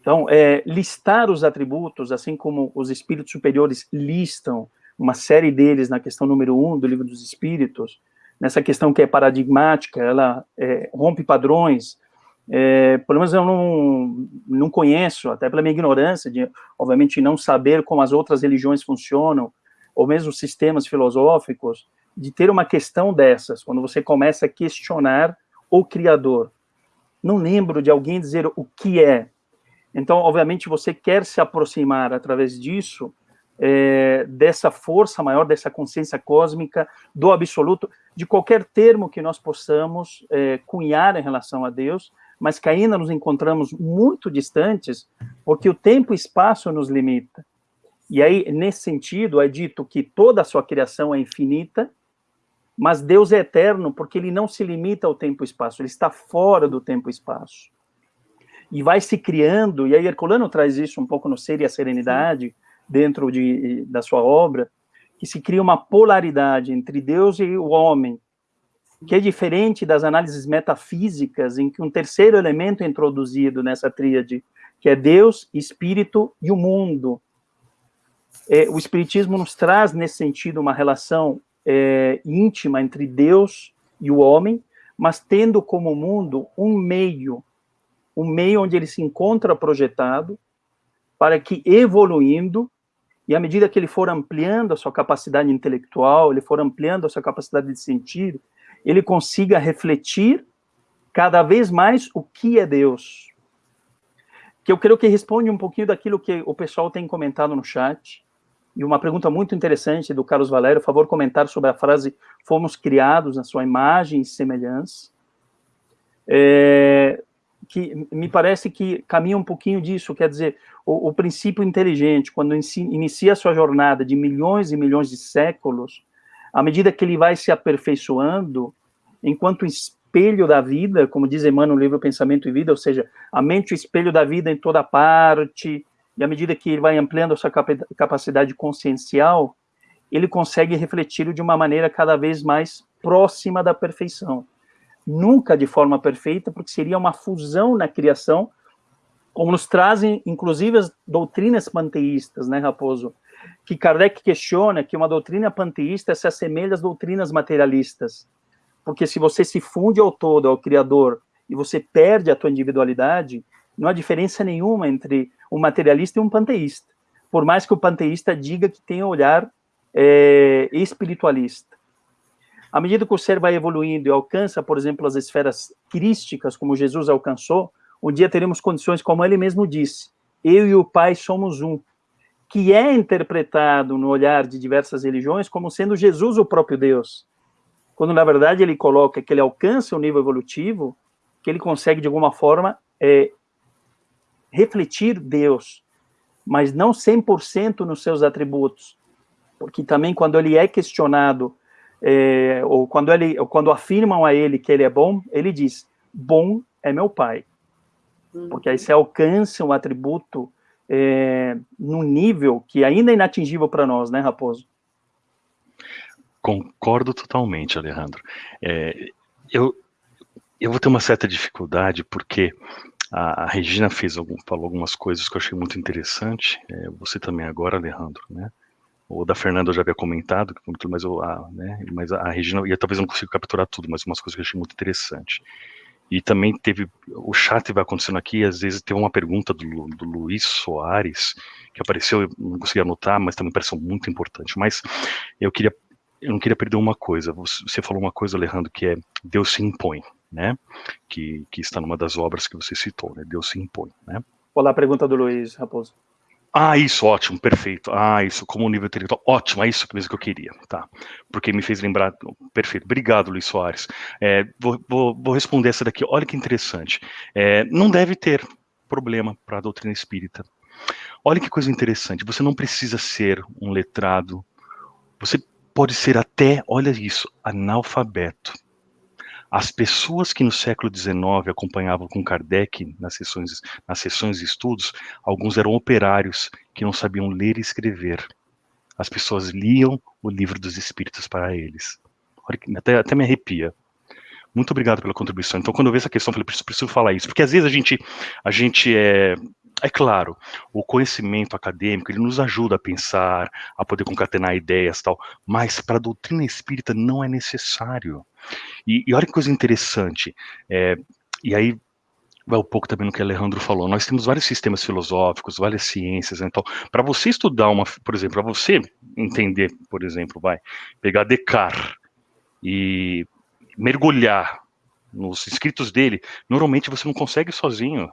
S1: Então, é, listar os atributos, assim como os espíritos superiores listam uma série deles na questão número um do livro dos espíritos, nessa questão que é paradigmática, ela é, rompe padrões, é, pelo menos eu não, não conheço, até pela minha ignorância, de, obviamente, não saber como as outras religiões funcionam, ou mesmo sistemas filosóficos, de ter uma questão dessas, quando você começa a questionar o Criador. Não lembro de alguém dizer o que é. Então, obviamente, você quer se aproximar através disso, é, dessa força maior, dessa consciência cósmica, do absoluto, de qualquer termo que nós possamos é, cunhar em relação a Deus, mas que ainda nos encontramos muito distantes, porque o tempo e espaço nos limita. E aí, nesse sentido, é dito que toda a sua criação é infinita, mas Deus é eterno porque ele não se limita ao tempo e espaço, ele está fora do tempo e espaço. E vai se criando, e aí Herculano traz isso um pouco no Ser e a Serenidade, dentro de, da sua obra, que se cria uma polaridade entre Deus e o homem, que é diferente das análises metafísicas, em que um terceiro elemento é introduzido nessa tríade, que é Deus, Espírito e o mundo. É, o Espiritismo nos traz, nesse sentido, uma relação é, íntima entre Deus e o homem, mas tendo como mundo um meio, um meio onde ele se encontra projetado, para que, evoluindo, e à medida que ele for ampliando a sua capacidade intelectual, ele for ampliando a sua capacidade de sentir, ele consiga refletir cada vez mais o que é Deus. Que eu creio que responde um pouquinho daquilo que o pessoal tem comentado no chat, e uma pergunta muito interessante do Carlos Valério, favor, comentar sobre a frase fomos criados na sua imagem e semelhança, é, que me parece que caminha um pouquinho disso, quer dizer, o, o princípio inteligente, quando inicia a sua jornada de milhões e milhões de séculos, à medida que ele vai se aperfeiçoando, enquanto espelho da vida, como diz Emmanuel no livro Pensamento e Vida, ou seja, a mente o espelho da vida em toda parte, e à medida que ele vai ampliando a sua capacidade consciencial, ele consegue refletir de uma maneira cada vez mais próxima da perfeição. Nunca de forma perfeita, porque seria uma fusão na criação, como nos trazem, inclusive, as doutrinas panteístas, né, Raposo? que Kardec questiona que uma doutrina panteísta se assemelha às doutrinas materialistas. Porque se você se funde ao todo, ao Criador, e você perde a tua individualidade, não há diferença nenhuma entre um materialista e um panteísta. Por mais que o panteísta diga que tem um olhar é, espiritualista. À medida que o ser vai evoluindo e alcança, por exemplo, as esferas crísticas, como Jesus alcançou, um dia teremos condições, como ele mesmo disse, eu e o Pai somos um que é interpretado no olhar de diversas religiões como sendo Jesus o próprio Deus, quando na verdade ele coloca que ele alcança o nível evolutivo, que ele consegue de alguma forma é, refletir Deus, mas não 100% nos seus atributos, porque também quando ele é questionado, é, ou quando, ele, ou quando afirmam a ele que ele é bom, ele diz, bom é meu pai, porque aí você alcança um atributo é, num nível que ainda é inatingível para nós, né, Raposo?
S2: Concordo totalmente, Alejandro. É, eu, eu vou ter uma certa dificuldade porque a, a Regina fez algum, falou algumas coisas que eu achei muito interessante. É, você também agora, Alejandro, né? o da Fernanda eu já havia comentado, mas, eu, a, né, mas a Regina, e talvez eu não consiga capturar tudo, mas umas coisas que eu achei muito interessante. E também teve, o chat vai acontecendo aqui, às vezes teve uma pergunta do, do Luiz Soares, que apareceu, eu não consegui anotar, mas também pareceu muito importante. Mas eu queria, eu não queria perder uma coisa. Você falou uma coisa, Alejandro, que é Deus se impõe, né? Que, que está numa das obras que você citou, né? Deus se impõe, né?
S1: Olá, a pergunta do Luiz Raposo.
S2: Ah, isso, ótimo, perfeito. Ah, isso, como nível intelectual, ótimo, é isso mesmo que eu queria, tá? Porque me fez lembrar, perfeito. Obrigado, Luiz Soares. É, vou, vou, vou, responder essa daqui, olha que interessante. É, não deve ter problema para a doutrina espírita. Olha que coisa interessante, você não precisa ser um letrado, você pode ser até, olha isso, analfabeto. As pessoas que no século XIX acompanhavam com Kardec nas sessões, nas sessões de estudos, alguns eram operários que não sabiam ler e escrever. As pessoas liam o livro dos espíritos para eles. Até, até me arrepia. Muito obrigado pela contribuição. Então, quando eu vejo essa questão, eu falei, preciso, preciso falar isso, porque às vezes a gente, a gente é, é claro, o conhecimento acadêmico, ele nos ajuda a pensar, a poder concatenar ideias tal, mas para a doutrina espírita não é necessário. E, e olha que coisa interessante, é, e aí vai um pouco também no que o Alejandro falou, nós temos vários sistemas filosóficos, várias ciências, então, para você estudar uma, por exemplo, para você entender, por exemplo, vai, pegar Descartes e mergulhar nos escritos dele, normalmente você não consegue sozinho,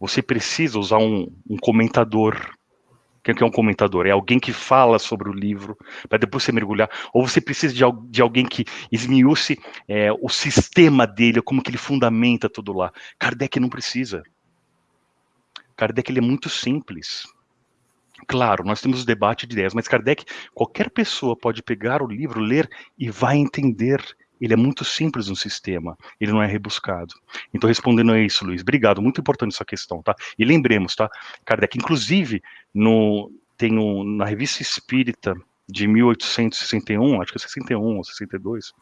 S2: você precisa usar um, um comentador. O que é um comentador? É alguém que fala sobre o livro, para depois você mergulhar. Ou você precisa de, de alguém que esmiúce é, o sistema dele, como que ele fundamenta tudo lá. Kardec não precisa. Kardec ele é muito simples. Claro, nós temos o debate de ideias, mas Kardec, qualquer pessoa pode pegar o livro, ler e vai entender ele é muito simples no sistema, ele não é rebuscado. Então, respondendo a isso, Luiz, obrigado, muito importante essa questão, tá? E lembremos, tá, Kardec, inclusive, no, tem um, na Revista Espírita de 1861, acho que é 61 ou 62,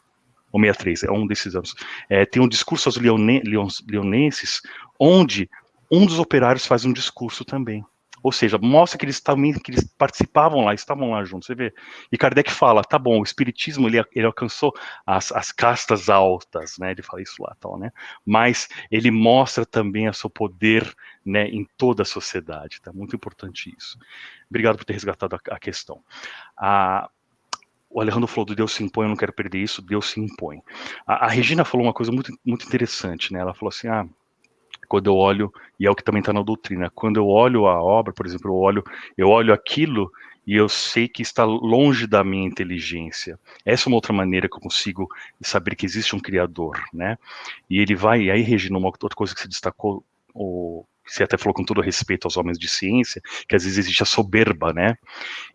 S2: ou 63, é um desses anos, é, tem um discurso aos leone, leonenses, onde um dos operários faz um discurso também. Ou seja, mostra que eles também que eles participavam lá, estavam lá juntos. Você vê. E Kardec fala, tá bom, o espiritismo ele, ele alcançou as, as castas altas, né? Ele fala isso lá, tal, né? Mas ele mostra também o seu poder, né, em toda a sociedade. Tá muito importante isso. Obrigado por ter resgatado a, a questão. A, o Alejandro falou do Deus se impõe, eu não quero perder isso, Deus se impõe. A, a Regina falou uma coisa muito, muito interessante, né? Ela falou assim, ah, quando eu olho, e é o que também está na doutrina, quando eu olho a obra, por exemplo, eu olho, eu olho aquilo e eu sei que está longe da minha inteligência. Essa é uma outra maneira que eu consigo saber que existe um Criador, né? E ele vai, e aí, Regina, uma outra coisa que se destacou, o, você até falou com todo respeito aos homens de ciência, que às vezes existe a soberba, né?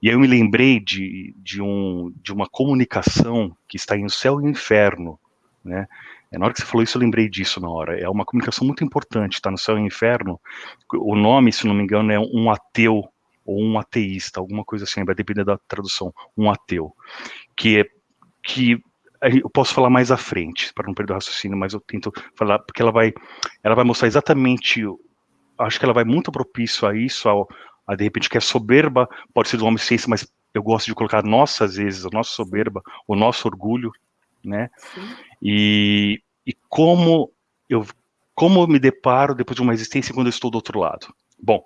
S2: E aí eu me lembrei de, de, um, de uma comunicação que está em céu e inferno, né? É, na hora que você falou isso, eu lembrei disso na hora. É uma comunicação muito importante, tá no céu e no inferno. O nome, se não me engano, é um ateu ou um ateísta, alguma coisa assim, vai depender da tradução, um ateu. Que é que eu posso falar mais à frente, para não perder o raciocínio, mas eu tento falar, porque ela vai, ela vai mostrar exatamente, acho que ela vai muito propício a isso, a de repente que é soberba, pode ser do homem ciência, mas eu gosto de colocar nossa, às vezes, a nossa soberba, o nosso orgulho, né? E, e como eu como eu me deparo depois de uma existência quando eu estou do outro lado. Bom,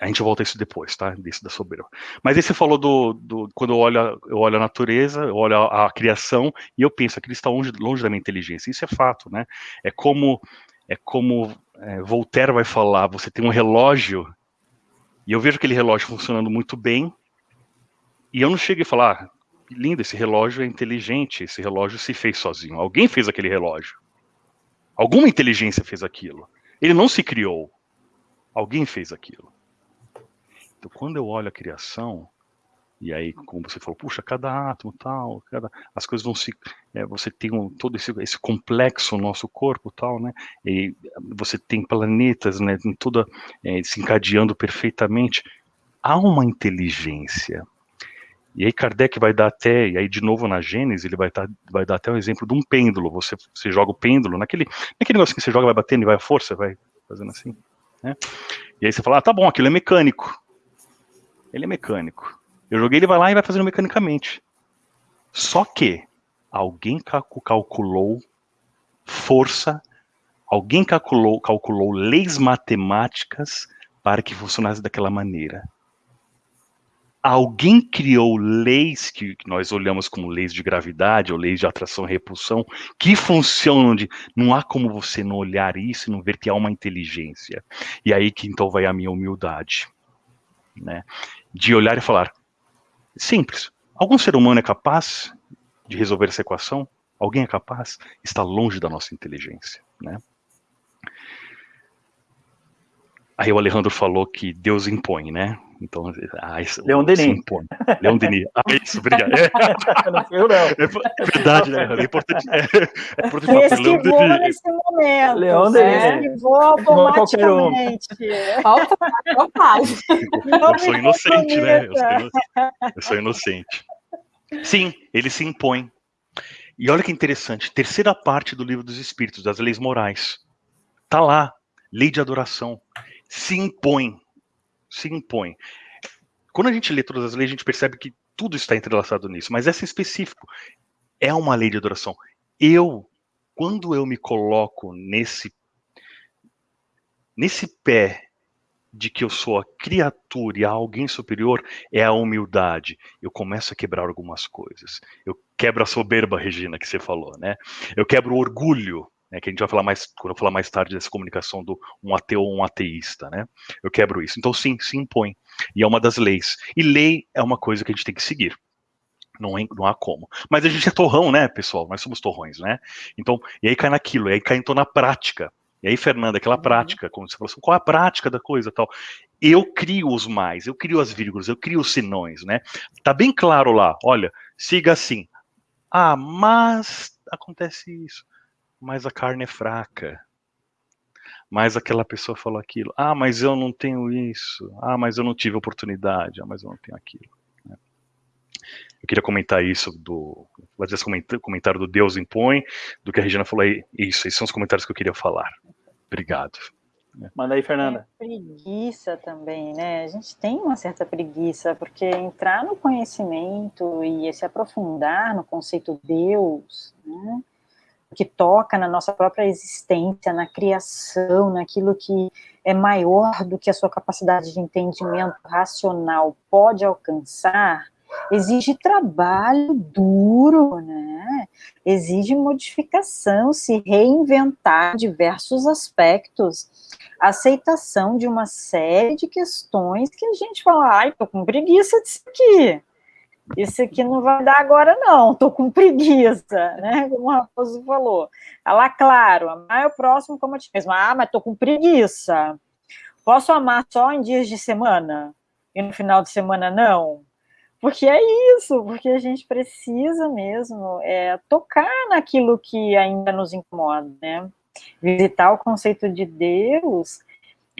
S2: a gente volta a isso depois, tá? Desse da soberba. Mas aí você falou do, do quando eu olho, eu olho a natureza, eu olho a, a criação e eu penso que ele está longe, longe da minha inteligência. Isso é fato, né? É como é como é, Voltaire vai falar, você tem um relógio e eu vejo aquele relógio funcionando muito bem e eu não chego e falar, ah, lindo, esse relógio é inteligente, esse relógio se fez sozinho. Alguém fez aquele relógio. Alguma inteligência fez aquilo. Ele não se criou. Alguém fez aquilo. Então, quando eu olho a criação, e aí, como você falou, puxa, cada átomo tal, cada, as coisas vão se, é, você tem um, todo esse, esse complexo no nosso corpo tal, né? E você tem planetas, né? Em toda é, se encadeando perfeitamente. Há uma inteligência e aí Kardec vai dar até, e aí de novo na Gênesis, ele vai, dar, vai dar até um exemplo de um pêndulo. Você, você joga o pêndulo, naquele, naquele negócio que você joga, vai batendo e vai a força, vai fazendo assim. Né? E aí você fala, ah, tá bom, aquilo é mecânico. Ele é mecânico. Eu joguei, ele vai lá e vai fazendo mecanicamente. Só que alguém calculou força, alguém calculou, calculou leis matemáticas para que funcionasse daquela maneira. Alguém criou leis que nós olhamos como leis de gravidade ou leis de atração e repulsão que funcionam de não há como você não olhar isso e não ver que há uma inteligência. E aí que então vai a minha humildade, né? De olhar e falar, simples. Algum ser humano é capaz de resolver essa equação? Alguém é capaz? Está longe da nossa inteligência, né? Aí o Alejandro falou que Deus impõe, né? Então,
S1: ah, isso, Leon Denis.
S2: Leon Denis. Ah, isso, obrigado. É. Não fui eu, não. É, é verdade, né? É importante, é, é
S4: importante falar. Leon nesse momento. Leon Denis. Esquivou automaticamente.
S2: Eu sou inocente, né? Eu sou inocente. eu sou inocente. Sim, ele se impõe. E olha que interessante, terceira parte do livro dos Espíritos, das leis morais. Tá lá, lei de adoração. Se impõe, se impõe. Quando a gente lê todas as leis, a gente percebe que tudo está entrelaçado nisso, mas essa em específico é uma lei de adoração. Eu, quando eu me coloco nesse nesse pé de que eu sou a criatura e há alguém superior é a humildade. Eu começo a quebrar algumas coisas. Eu quebro a soberba, Regina, que você falou, né? Eu quebro o orgulho, né, que a gente vai falar mais, quando eu falar mais tarde dessa comunicação do um ateu ou um ateísta, né? Eu quebro isso. Então, sim, se impõe. E é uma das leis. E lei é uma coisa que a gente tem que seguir. Não, é, não há como. Mas a gente é torrão, né, pessoal? Nós somos torrões, né? Então, e aí cai naquilo, e aí cai então na prática. E aí, Fernanda, aquela uhum. prática, como você falou assim, qual é a prática da coisa tal? Eu crio os mais, eu crio as vírgulas, eu crio os sinões, né? Tá bem claro lá, olha, siga assim. Ah, mas acontece isso. Mas a carne é fraca. Mas aquela pessoa falou aquilo. Ah, mas eu não tenho isso. Ah, mas eu não tive oportunidade. Ah, mas eu não tenho aquilo. Né? Eu queria comentar isso do fazer esse comentário do Deus impõe, do que a Regina falou aí. Isso, esses são os comentários que eu queria falar. Obrigado.
S1: Manda aí, Fernanda.
S4: É preguiça também, né? A gente tem uma certa preguiça, porque entrar no conhecimento e se aprofundar no conceito Deus, né? Que toca na nossa própria existência, na criação, naquilo que é maior do que a sua capacidade de entendimento racional pode alcançar, exige trabalho duro, né? Exige modificação, se reinventar diversos aspectos, aceitação de uma série de questões que a gente fala, ai, tô com preguiça disso aqui. Isso aqui não vai dar agora, não, tô com preguiça, né? Como o Raposo falou. Tá lá, claro, amar é o próximo como eu te mesmo. Ah, mas tô com preguiça. Posso amar só em dias de semana? E no final de semana não? Porque é isso, porque a gente precisa mesmo é, tocar naquilo que ainda nos incomoda, né? Visitar o conceito de Deus,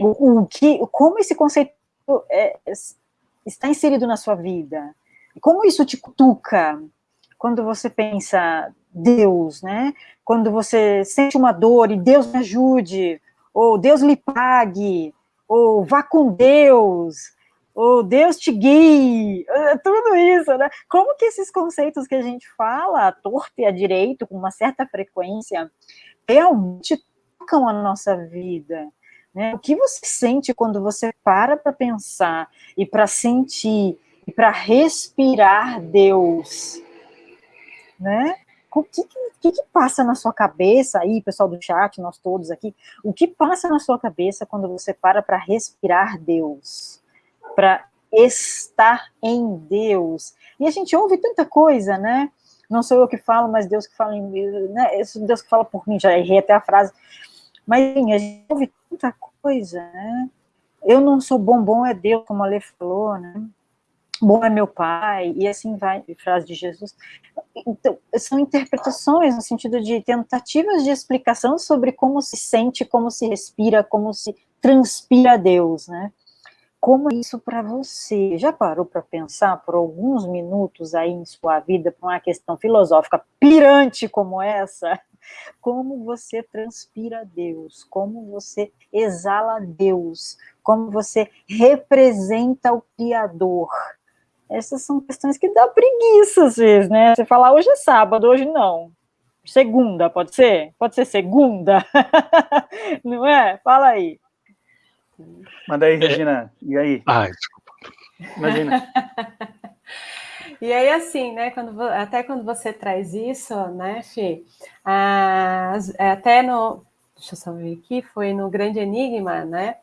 S4: o, o que, como esse conceito é, está inserido na sua vida, como isso te cutuca quando você pensa Deus, né? Quando você sente uma dor e Deus me ajude, ou Deus lhe pague, ou vá com Deus, o Deus te guie, é, tudo isso, né? Como que esses conceitos que a gente fala, a torto e a direito, com uma certa frequência, realmente tocam a nossa vida? Né? O que você sente quando você para para pensar e para sentir e para respirar Deus? Né? O que, que, que, passa na sua cabeça aí, pessoal do chat, nós todos aqui, o que passa na sua cabeça quando você para para respirar Deus? para estar em Deus. E a gente ouve tanta coisa, né? Não sou eu que falo, mas Deus que fala em mim, né? Deus que fala por mim, já errei até a frase. Mas a gente ouve tanta coisa, né? Eu não sou bom, bom é Deus, como a Lê falou, né? Bom é meu pai, e assim vai, frase de Jesus. Então, são interpretações no sentido de tentativas de explicação sobre como se sente, como se respira, como se transpira Deus, né? como é isso para você? Já parou para pensar por alguns minutos aí em sua vida para uma questão filosófica pirante como essa? Como você transpira Deus, como você exala Deus, como você representa o Criador, essas são questões que dá preguiça às vezes, né? Você falar hoje é sábado, hoje não. Segunda, pode ser? Pode ser segunda? não é? Fala aí.
S1: Manda aí, Regina. E aí?
S2: Ah, desculpa.
S1: Imagina.
S3: E aí, assim, né, quando, até quando você traz isso, né, Fê, até no, deixa eu só ver aqui, foi no Grande Enigma, né,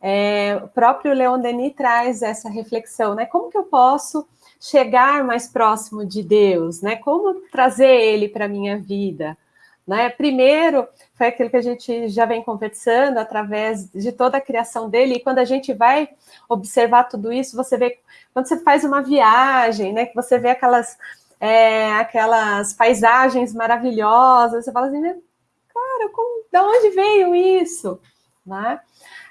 S3: é, o próprio Leon Denis traz essa reflexão, né? Como que eu posso chegar mais próximo de Deus, né? Como trazer Ele para minha vida? Né? Primeiro, foi aquilo que a gente já vem conversando através de toda a criação dele, e quando a gente vai observar tudo isso, você vê, quando você faz uma viagem, né, você vê aquelas, é, aquelas paisagens maravilhosas, você fala assim, cara, como, de onde veio isso? Né?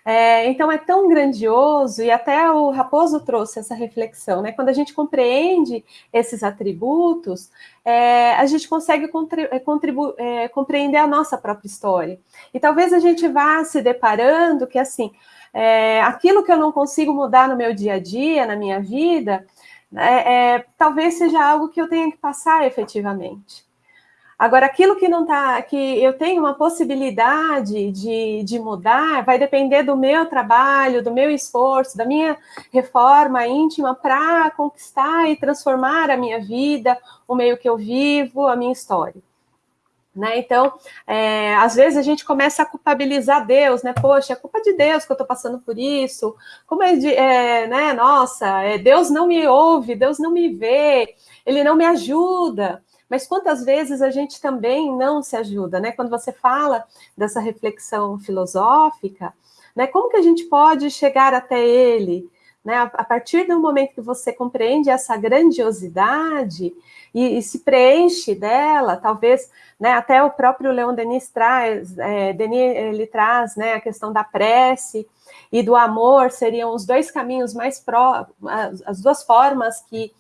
S3: É, então é tão grandioso, e até o Raposo trouxe essa reflexão, né? Quando a gente compreende esses atributos, é, a gente consegue é, é, compreender a nossa própria história. E talvez a gente vá se deparando que assim, é, aquilo que eu não consigo mudar no meu dia a dia, na minha vida, é, talvez seja algo que eu tenha que passar efetivamente. Agora, aquilo que não está, que eu tenho uma possibilidade de, de mudar, vai depender do meu trabalho, do meu esforço, da minha reforma íntima para conquistar e transformar a minha vida, o meio que eu vivo, a minha história. Né? Então, é, às vezes a gente começa a culpabilizar Deus, né? Poxa, é culpa de Deus que eu estou passando por isso. Como é de, é, né? Nossa, é, Deus não me ouve, Deus não me vê, Ele não me ajuda. Mas quantas vezes a gente também não se ajuda, né? Quando você fala dessa reflexão filosófica, né? Como que a gente pode chegar até ele? Né? A partir do momento que você compreende essa grandiosidade e, e se preenche dela, talvez, né, até o próprio Leon Denis traz, é, Denis ele traz né, a questão da prece e do amor, seriam os dois caminhos mais pró, as duas formas que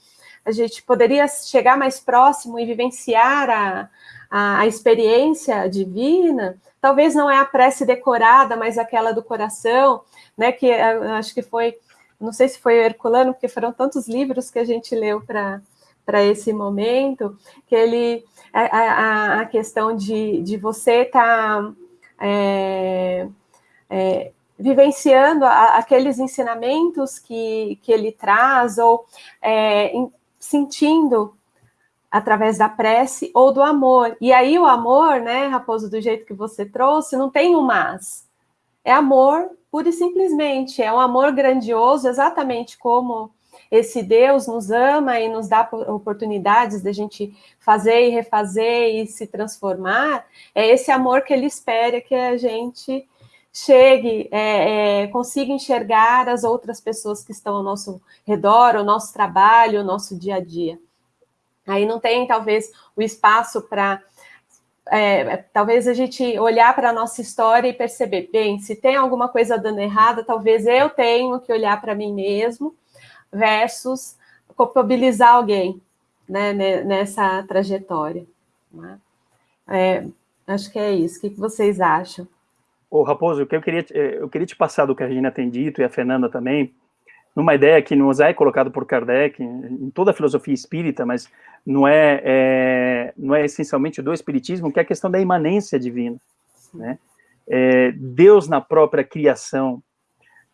S3: a gente poderia chegar mais próximo e vivenciar a, a, a, experiência divina, talvez não é a prece decorada, mas aquela do coração, né? Que eh, acho que foi, não sei se foi Herculano, porque foram tantos livros que a gente leu para para esse momento, que ele a, a, a questão de, de você estar tá, é, é, vivenciando a, aqueles ensinamentos que, que ele traz, ou é, sentindo através da prece ou do amor. E aí o amor, né, Raposo, do jeito que você trouxe, não tem um mas. É amor pura e simplesmente, é um amor grandioso, exatamente como esse Deus nos ama e nos dá oportunidades de a gente fazer e refazer e se transformar, é esse amor que ele espera que a gente chegue, é, é, consiga enxergar as outras pessoas que estão ao nosso redor, o nosso trabalho, o nosso dia a dia. Aí não tem, talvez, o espaço para. É, talvez a gente olhar para a nossa história e perceber, bem, se tem alguma coisa dando errada, talvez eu tenho que olhar para mim mesmo, versus culpabilizar alguém né, nessa trajetória. Né? É, acho que é isso. O que vocês acham?
S1: Ô, Raposo, o que eu queria, eh, eu queria te passar do que a Regina tem dito, e a Fernanda também, numa ideia que nos é colocado por Kardec, em toda a filosofia espírita, mas não é, é não é essencialmente do espiritismo, que é a questão da imanência divina. Né? É, Deus na própria criação,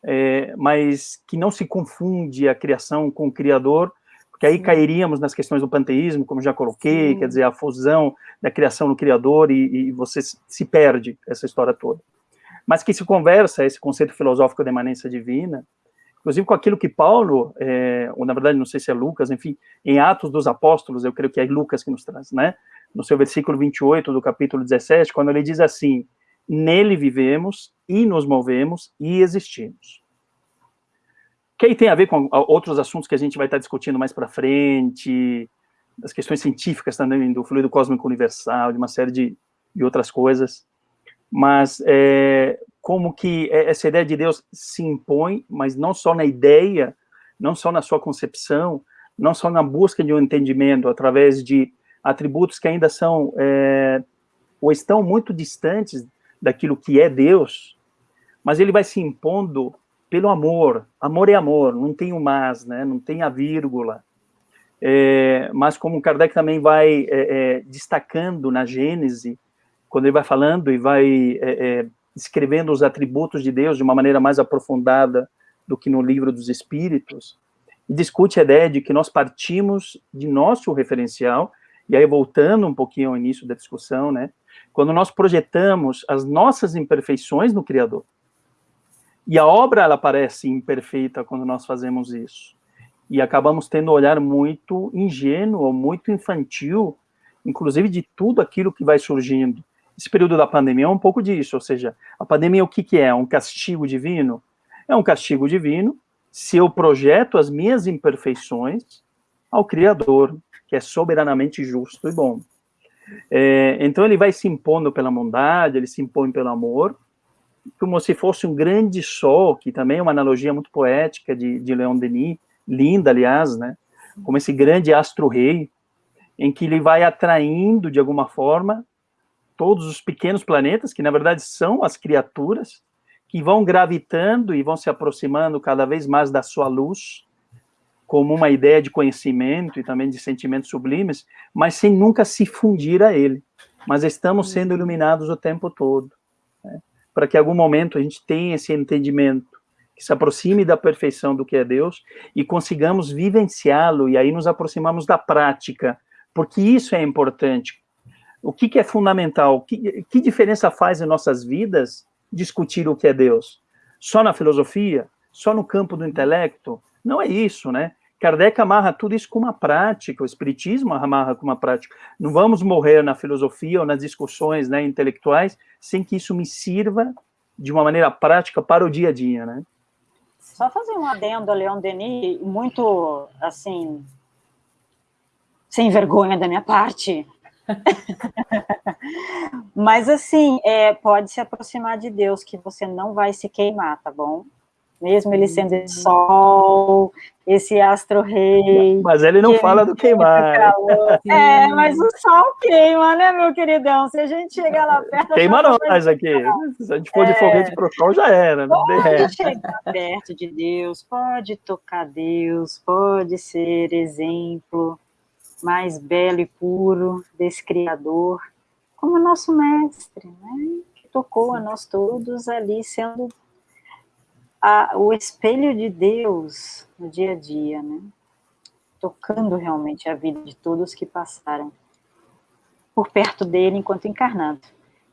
S1: é, mas que não se confunde a criação com o Criador, porque aí cairíamos nas questões do panteísmo, como já coloquei, Sim. quer dizer, a fusão da criação no Criador, e, e você se perde essa história toda mas que se conversa esse conceito filosófico da imanência divina, inclusive com aquilo que Paulo, é, ou na verdade não sei se é Lucas, enfim, em Atos dos Apóstolos, eu creio que é Lucas que nos traz, né, no seu versículo 28 do capítulo 17, quando ele diz assim, nele vivemos e nos movemos e existimos. Que aí tem a ver com outros assuntos que a gente vai estar discutindo mais para frente, das questões científicas também, do fluido cósmico universal, de uma série de, de outras coisas mas é, como que essa ideia de Deus se impõe, mas não só na ideia, não só na sua concepção, não só na busca de um entendimento através de atributos que ainda são é, ou estão muito distantes daquilo que é Deus, mas ele vai se impondo pelo amor. Amor é amor, não tem o mas, né? Não tem a vírgula. é, mas como Kardec também vai é, é, destacando na Gênese, quando ele vai falando e vai é, é, escrevendo os atributos de Deus de uma maneira mais aprofundada do que no livro dos Espíritos, e discute a ideia de que nós partimos de nosso referencial, e aí voltando um pouquinho ao início da discussão, né, quando nós projetamos as nossas imperfeições no Criador. E a obra, ela parece imperfeita quando nós fazemos isso. E acabamos tendo um olhar muito ingênuo, muito infantil, inclusive de tudo aquilo que vai surgindo. Esse período da pandemia é um pouco disso, ou seja, a pandemia o que, que é? Um castigo divino? É um castigo divino se eu projeto as minhas imperfeições ao Criador, que é soberanamente justo e bom. É, então ele vai se impondo pela bondade, ele se impõe pelo amor, como se fosse um grande sol, que também é uma analogia muito poética de, de Leon Denis, linda, aliás, né? Como esse grande astro-rei, em que ele vai atraindo, de alguma forma, todos os pequenos planetas, que na verdade são as criaturas, que vão gravitando e vão se aproximando cada vez mais da sua luz, como uma ideia de conhecimento e também de sentimentos sublimes, mas sem nunca se fundir a ele. Mas estamos sendo uhum. iluminados o tempo todo, né? para que em algum momento a gente tenha esse entendimento, que se aproxime da perfeição do que é Deus e consigamos vivenciá-lo, e aí nos aproximamos da prática, porque isso é importante. O que, que é fundamental? Que, que diferença faz em nossas vidas discutir o que é Deus? Só na filosofia? Só no campo do intelecto? Não é isso, né? Kardec amarra tudo isso com uma prática, o Espiritismo amarra com uma prática. Não vamos morrer na filosofia ou nas discussões né, intelectuais sem que isso me sirva de uma maneira prática para o dia a dia, né?
S4: Só fazer um adendo a Leon Denis, muito, assim, sem vergonha da minha parte, Mas assim, é, pode se aproximar de Deus, que você não vai se queimar, tá bom? Mesmo ele sendo esse sol, esse astro-rei.
S1: Mas ele não fala do queimar.
S4: É, mas o sol queima, né, meu queridão? Se a gente chegar lá perto...
S1: Queima nós aqui. Se a gente for é... de foguete pro sol, já era.
S4: Não pode derrete. chegar perto de Deus, pode tocar Deus, pode ser exemplo mais belo e puro desse Criador, como nosso mestre, né? que tocou a nós todos ali, sendo a, o espelho de Deus no dia a dia, né? tocando realmente a vida de todos que passaram por perto dele enquanto encarnado,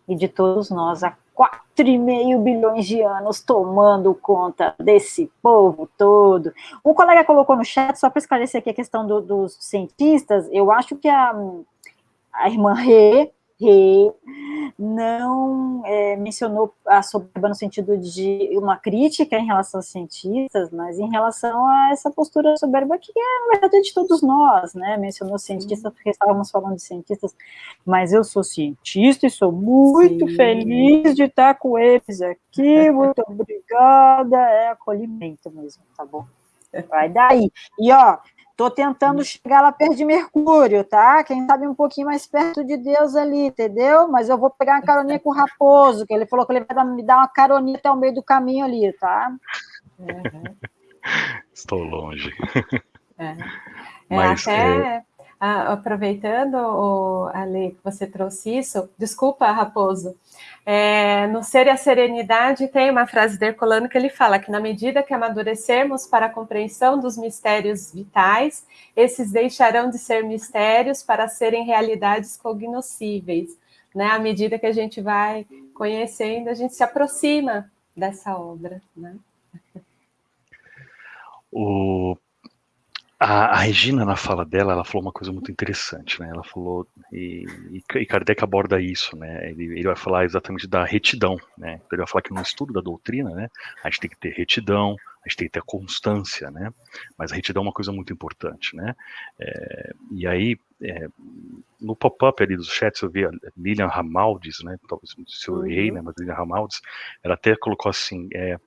S4: e de todos nós a 4,5 bilhões de anos tomando conta desse povo todo. Um colega colocou no chat, só para esclarecer aqui a questão do, dos cientistas, eu acho que a, a irmã Rê não é, mencionou a soberba no sentido de uma crítica em relação aos cientistas, mas em relação a essa postura soberba que é, na verdade, de todos nós, né? Mencionou cientistas porque estávamos falando de cientistas, mas eu sou cientista e sou muito Sim. feliz de estar com eles aqui, muito obrigada, é acolhimento mesmo, tá bom? Vai daí. E, ó, Estou tentando chegar lá perto de Mercúrio, tá? Quem sabe um pouquinho mais perto de Deus ali, entendeu? Mas eu vou pegar uma caroninha com o Raposo, que ele falou que ele vai me dar uma caroninha até o meio do caminho ali, tá?
S2: Uhum. Estou longe.
S3: É. É, Mas, até, é... aproveitando, o, Ale, que você trouxe isso, desculpa, Raposo, é, no Ser e a Serenidade tem uma frase de Herculano que ele fala que na medida que amadurecermos para a compreensão dos mistérios vitais, esses deixarão de ser mistérios para serem realidades cognoscíveis. Né? À medida que a gente vai conhecendo, a gente se aproxima dessa obra. Né?
S2: O a, a, Regina, na fala dela, ela falou uma coisa muito interessante, né? Ela falou, e, e Kardec aborda isso, né? Ele, ele, vai falar exatamente da retidão, né? Ele vai falar que no estudo da doutrina, né? A gente tem que ter retidão, a gente tem que ter constância, né? Mas a retidão é uma coisa muito importante, né? É, e aí, é, no pop-up ali dos chats, eu vi a Lilian Ramaldes, né? Talvez se eu errei, uhum. né? Mas Lilian Ramaldes, ela até colocou assim, é,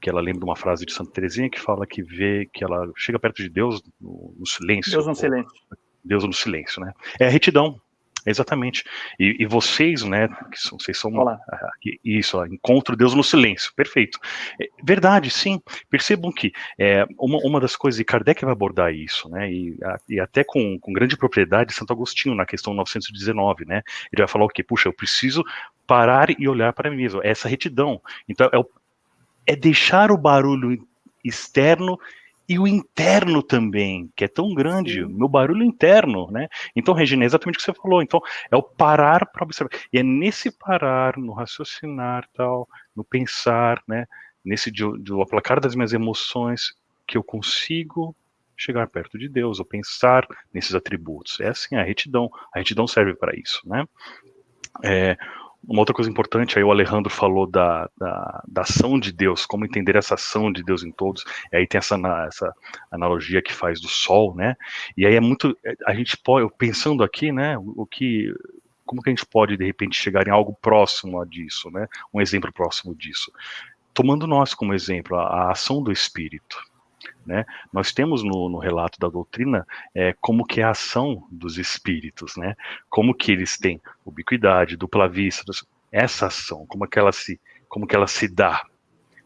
S2: que ela lembra de uma frase de Santa Teresinha que fala que vê que ela chega perto de Deus no, no silêncio.
S1: Deus no silêncio.
S2: Deus no silêncio, né? É a retidão. Exatamente. E, e, vocês, né, que são, vocês são isso, ó, encontro Deus no silêncio, perfeito. É, verdade, sim. Percebam que é, uma, uma das coisas, e Kardec vai abordar isso, né, e, a, e até com, com grande propriedade, Santo Agostinho, na questão 919, né, ele vai falar o quê? Puxa, eu preciso parar e olhar para mim mesmo, é essa retidão. Então, é, o, é deixar o barulho externo e o interno também, que é tão grande, meu barulho interno, né? Então, Regina, é exatamente o que você falou. Então, é o parar para observar. E é nesse parar, no raciocinar, tal, no pensar, né? Nesse do aplacar das minhas emoções, que eu consigo chegar perto de Deus, ou pensar nesses atributos. É assim a retidão. A retidão serve para isso, né? É, uma outra coisa importante, aí o Alejandro falou da, da, da, ação de Deus, como entender essa ação de Deus em todos, e aí tem essa, essa analogia que faz do sol, né, e aí é muito, a gente pode, pensando aqui, né, o, que, como que a gente pode, de repente, chegar em algo próximo a disso, né, um exemplo próximo disso, tomando nós como exemplo, a, a ação do Espírito, né? Nós temos no, no, relato da doutrina é, como que é a ação dos espíritos, né? como que eles têm ubiquidade, dupla vista, essa ação, como que ela se, como que ela se dá.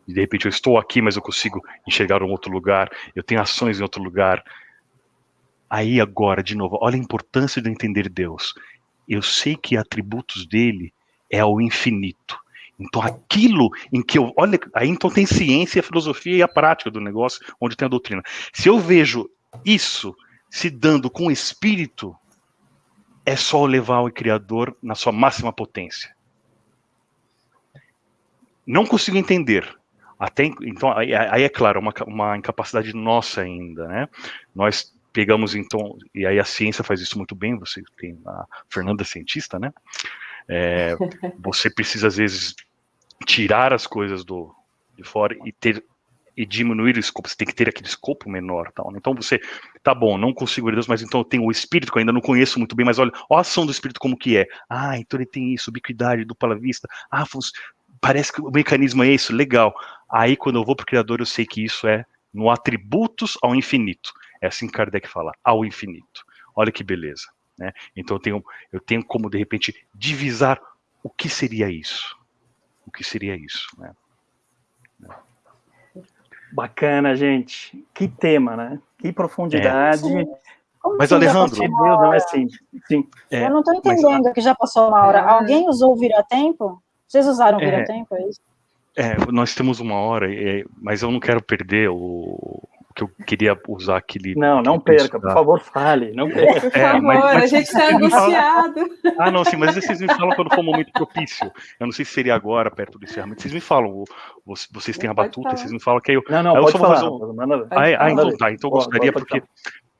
S2: E de repente eu estou aqui, mas eu consigo enxergar um outro lugar, eu tenho ações em outro lugar. Aí agora, de novo, olha a importância de entender Deus. Eu sei que atributos dele é o infinito. Então, aquilo em que eu. Olha, aí então tem ciência, filosofia e a prática do negócio, onde tem a doutrina. Se eu vejo isso se dando com o espírito, é só levar o Criador na sua máxima potência. Não consigo entender. Até, então, aí, aí é claro, uma, uma incapacidade nossa ainda, né? Nós pegamos então, e aí a ciência faz isso muito bem, você tem a Fernanda cientista, né? É, você precisa, às vezes, tirar as coisas do, de fora e ter e diminuir o escopo, você tem que ter aquele escopo menor, tal. Né? Então você, tá bom, não consigo ver Deus, mas então eu tenho o espírito que eu ainda não conheço muito bem, mas olha, olha a ação do espírito como que é. Ah, então ele tem isso, ubiquidade, dupla vista. Ah, parece que o mecanismo é isso, legal. Aí quando eu vou para o Criador, eu sei que isso é no atributos ao infinito. É assim que Kardec fala, ao infinito. Olha que beleza. Né? Então eu tenho, eu tenho como, de repente, divisar o que seria isso. O que seria isso, né?
S1: Bacana, gente. Que tema, né? Que profundidade. É.
S2: Mas, Alejandro... Deus,
S4: não é assim. Sim. É, eu não estou entendendo mas... que já passou uma hora. É. Alguém usou o vira-tempo? Vocês usaram o é. vira-tempo, é isso?
S2: É, nós temos uma hora, é, mas eu não quero perder o, que eu queria usar aquele.
S1: Não, não perca, por favor, fale. Não perca.
S3: Por é, favor, mas, mas a gente está angustiado.
S2: Ah, não, sim, mas vocês me falam quando for um momento propício. Eu não sei se seria agora, perto do encerramento. Vocês me falam, vocês têm a batuta, vocês me falam que eu.
S1: Não, não,
S2: eu
S1: pode falar.
S2: Um... Ah, ah, então tá, então eu gostaria, porque.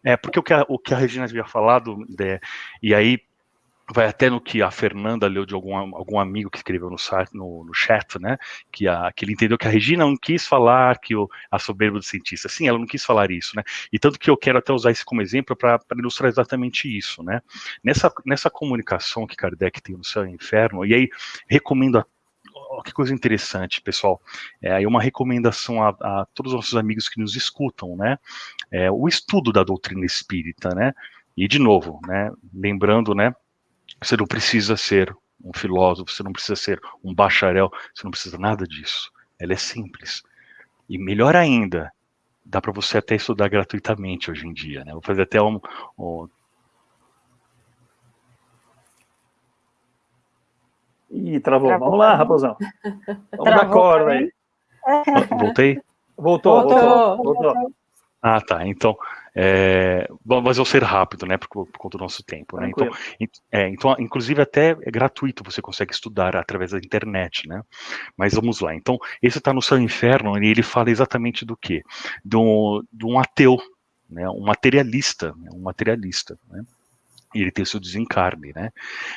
S2: É, porque o que a, o que a Regina havia falado, é, e aí vai até no que a Fernanda leu de algum, algum amigo que escreveu no, no, no chat, né, que, a, que ele entendeu que a Regina não quis falar que o, a soberba do cientista, sim, ela não quis falar isso, né, e tanto que eu quero até usar isso como exemplo para ilustrar exatamente isso, né, nessa, nessa comunicação que Kardec tem no céu e no inferno, e aí recomendo a que coisa interessante, pessoal. É uma recomendação a, a, todos os nossos amigos que nos escutam, né? É, o estudo da doutrina espírita, né? E de novo, né? Lembrando, né? Você não precisa ser um filósofo, você não precisa ser um bacharel, você não precisa nada disso. Ela é simples. E melhor ainda, dá para você até estudar gratuitamente hoje em dia. Né? Vou fazer até um. um...
S1: Ih, travou. travou. Vamos lá, raposão. Vamos travou, dar corda aí.
S2: Voltei?
S1: Voltou, voltou. voltou. voltou.
S2: Ah, tá. Então, é, mas vou ser rápido, né, por, por conta do nosso tempo, né? Então, é, então, inclusive até é gratuito, você consegue estudar através da internet, né? Mas vamos lá. Então, esse está no Céu Inferno e ele fala exatamente do quê? De um, de um ateu, né? Um materialista, né? um materialista, né? E ele tem o seu desencarne, né?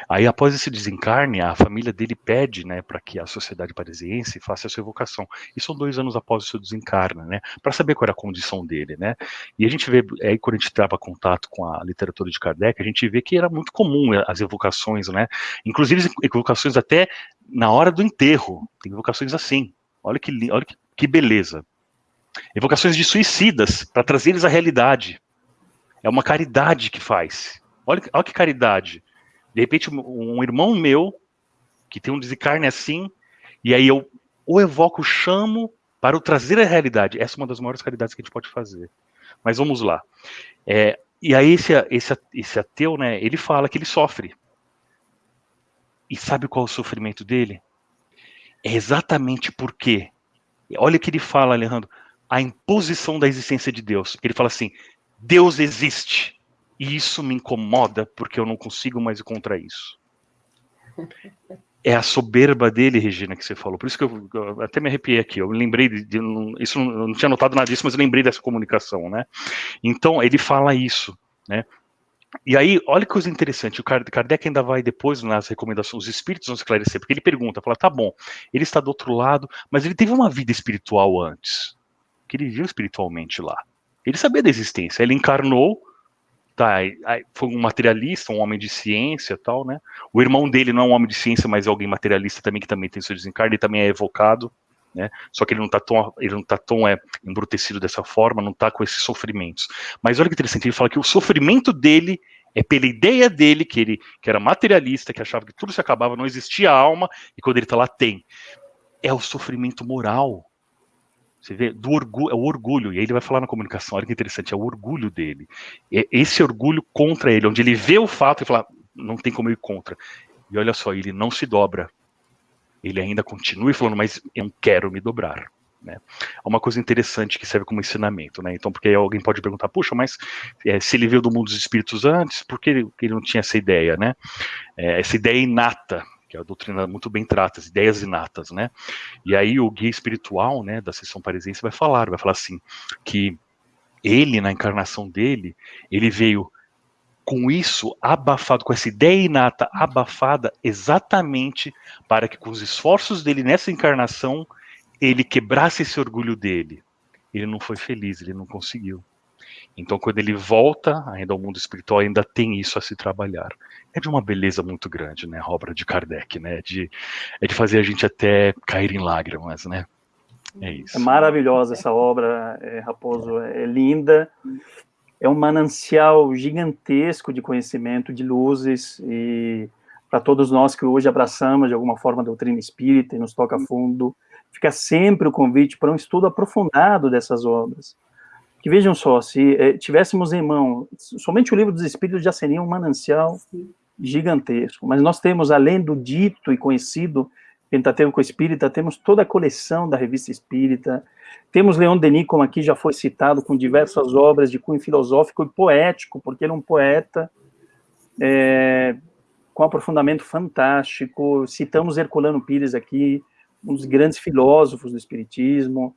S2: Aí após esse desencarne, a família dele pede, né, para que a sociedade parisiense faça a sua evocação. E são dois anos após o seu desencarne, né? Para saber qual era a condição dele, né? E a gente vê aí quando a gente trava contato com a literatura de Kardec, a gente vê que era muito comum as evocações, né? Inclusive evocações até na hora do enterro. Tem evocações assim. Olha que olha que, que beleza. Evocações de suicidas para trazer eles à realidade. É uma caridade que faz. Olha, olha que caridade. De repente, um, irmão meu, que tem um desencarne assim, e aí eu o evoco, chamo para o trazer a realidade. Essa é uma das maiores caridades que a gente pode fazer. Mas vamos lá. É, e aí esse, esse, esse ateu, né, ele fala que ele sofre. E sabe qual é o sofrimento dele? É exatamente porque, olha o que ele fala, Alejandro, a imposição da existência de Deus. Ele fala assim, Deus existe, e isso me incomoda porque eu não consigo mais ir contra isso. É a soberba dele, Regina, que você falou. Por isso que eu, eu até me arrepiei aqui. Eu lembrei de, de isso, não tinha notado nada disso, mas eu lembrei dessa comunicação, né? Então ele fala isso, né? E aí, olha que coisa interessante, o Kardec ainda vai depois nas recomendações, os espíritos vão esclarecer, porque ele pergunta, fala, tá bom, ele está do outro lado, mas ele teve uma vida espiritual antes, que ele viu espiritualmente lá. Ele sabia da existência, ele encarnou, tá, foi um materialista, um homem de ciência tal, né? O irmão dele não é um homem de ciência, mas é alguém materialista também, que também tem seu desencarne, ele também é evocado, né? Só que ele não está tão, ele não tá tão é, embrutecido dessa forma, não está com esses sofrimentos. Mas olha que interessante, ele fala que o sofrimento dele é pela ideia dele, que ele que era materialista, que achava que tudo se acabava, não existia alma, e quando ele está lá, tem. É o sofrimento moral. Você vê, do orgulho, é o orgulho, e aí ele vai falar na comunicação, olha que interessante, é o orgulho dele. É esse orgulho contra ele, onde ele vê o fato e fala, não tem como ir contra. E olha só, ele não se dobra ele ainda continue falando, mas eu não quero me dobrar. Né? É uma coisa interessante que serve como ensinamento, né? Então, porque alguém pode perguntar, puxa, mas é, se ele veio do mundo dos espíritos antes, por que ele, ele não tinha essa ideia, né? É, essa ideia inata, que a doutrina muito bem trata, as ideias inatas, né? E aí o guia espiritual, né, da sessão parisiense vai falar, vai falar assim, que ele, na encarnação dele, ele veio com isso abafado, com essa ideia inata abafada, exatamente para que com os esforços dele nessa encarnação, ele quebrasse esse orgulho dele. Ele não foi feliz, ele não conseguiu. Então, quando ele volta ainda ao mundo espiritual, ainda tem isso a se trabalhar. É de uma beleza muito grande, né? A obra de Kardec, né? De, é de fazer a gente até cair em lágrimas, né? É isso.
S1: É maravilhosa essa obra, é, Raposo. É linda é um manancial gigantesco de conhecimento, de luzes, e para todos nós que hoje abraçamos de alguma forma a doutrina espírita e nos toca fundo, fica sempre o convite para um estudo aprofundado dessas obras. Que vejam só, se eh, tivéssemos em mão, somente o livro dos Espíritos já seria um manancial gigantesco, mas nós temos, além do dito e conhecido Pentateuco Espírita, temos toda a coleção da Revista Espírita, temos Leon Denis, como aqui já foi citado, com diversas obras de cunho filosófico e poético, porque ele é um poeta é, com aprofundamento fantástico. Citamos Herculano Pires aqui, um dos grandes filósofos do Espiritismo.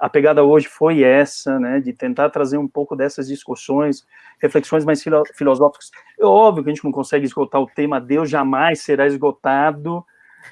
S1: A, pegada hoje foi essa, né, de tentar trazer um pouco dessas discussões, reflexões mais filo, filosóficas. É óbvio que a gente não consegue esgotar o tema Deus jamais será esgotado,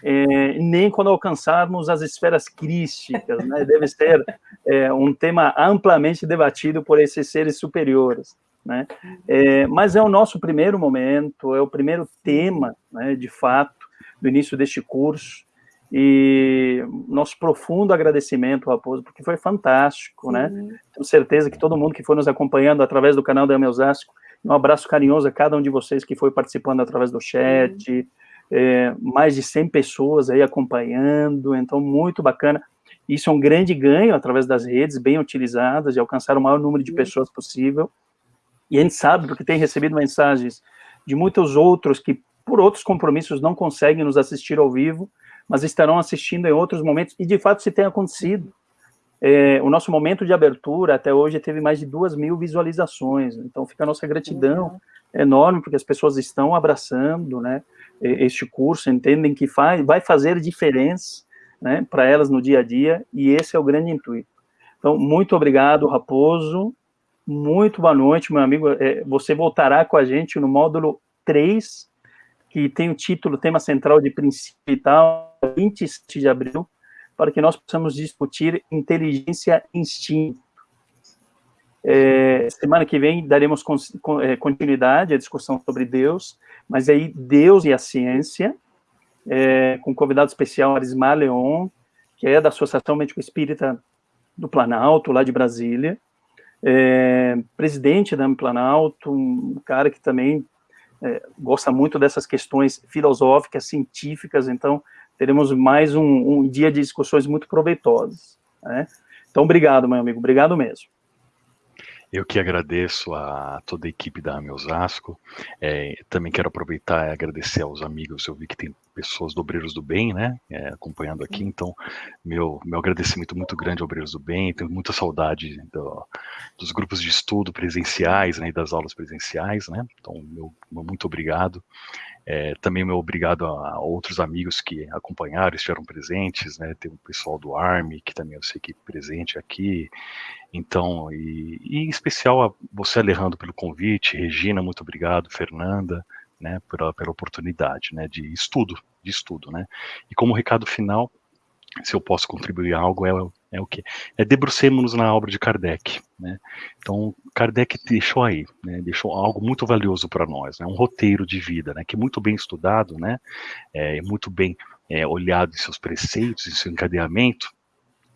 S1: é, nem quando alcançarmos as esferas crísticas, né? deve ser é, um tema amplamente debatido por esses seres superiores. Né? É, mas é o nosso primeiro momento, é o primeiro tema, né, de fato, do início deste curso, e nosso profundo agradecimento, Raposo, porque foi fantástico, né? Tenho certeza que todo mundo que foi nos acompanhando através do canal da Ameusasco, um abraço carinhoso a cada um de vocês que foi participando através do chat, é, mais de 100 pessoas aí acompanhando, então muito bacana. Isso é um grande ganho através das redes bem utilizadas, de alcançar o maior número de pessoas possível. E a gente sabe, porque tem recebido mensagens de muitos outros que, por outros compromissos, não conseguem nos assistir ao vivo, mas estarão assistindo em outros momentos, e de fato se tem acontecido. É, o nosso momento de abertura até hoje teve mais de duas mil visualizações, então fica a nossa gratidão enorme, porque as pessoas estão abraçando, né, este curso, entendem que faz, vai fazer diferença né, para elas no dia a dia, e esse é o grande intuito. Então, muito obrigado, Raposo, muito boa noite, meu amigo, é, você voltará com a gente no módulo 3, que tem o título, tema central de princípio e tal, 27 de abril, para que nós possamos discutir inteligência e instinto. É, semana que vem daremos é, continuidade à discussão sobre Deus, mas aí Deus e a ciência, é, com convidado especial Arismar Leon, que é da Associação Médico Espírita do Planalto, lá de Brasília, é, presidente da Planalto, um cara que também é, gosta muito dessas questões filosóficas, científicas, então teremos mais um, um dia de discussões muito proveitosas. Né? Então, obrigado, meu amigo, obrigado mesmo.
S2: Eu que agradeço a toda a equipe da AME Osasco. É, também quero aproveitar e agradecer aos amigos. Eu vi que tem pessoas do Obreiros do Bem, né, é, acompanhando aqui. Então, meu, meu agradecimento muito grande ao Obreiros do Bem. Tenho muita saudade do, dos grupos de estudo presenciais, né, e das aulas presenciais, né. Então, meu, meu muito obrigado. É, também meu obrigado a outros amigos que acompanharam, estiveram presentes, né? Tem o pessoal do ARME, que também eu sei que é presente aqui. Então, e, e em especial a você, Alejandro, pelo convite, Regina, muito obrigado, Fernanda, né, pela, pela oportunidade, né, de estudo, de estudo, né. E como recado final, se eu posso contribuir algo, é, é o que? É debrucemos-nos na obra de Kardec, né? Então, Kardec deixou aí, né, deixou algo muito valioso para nós, né, um roteiro de vida, né, que é muito bem estudado, né, é muito bem é, olhado em seus preceitos, em seu encadeamento,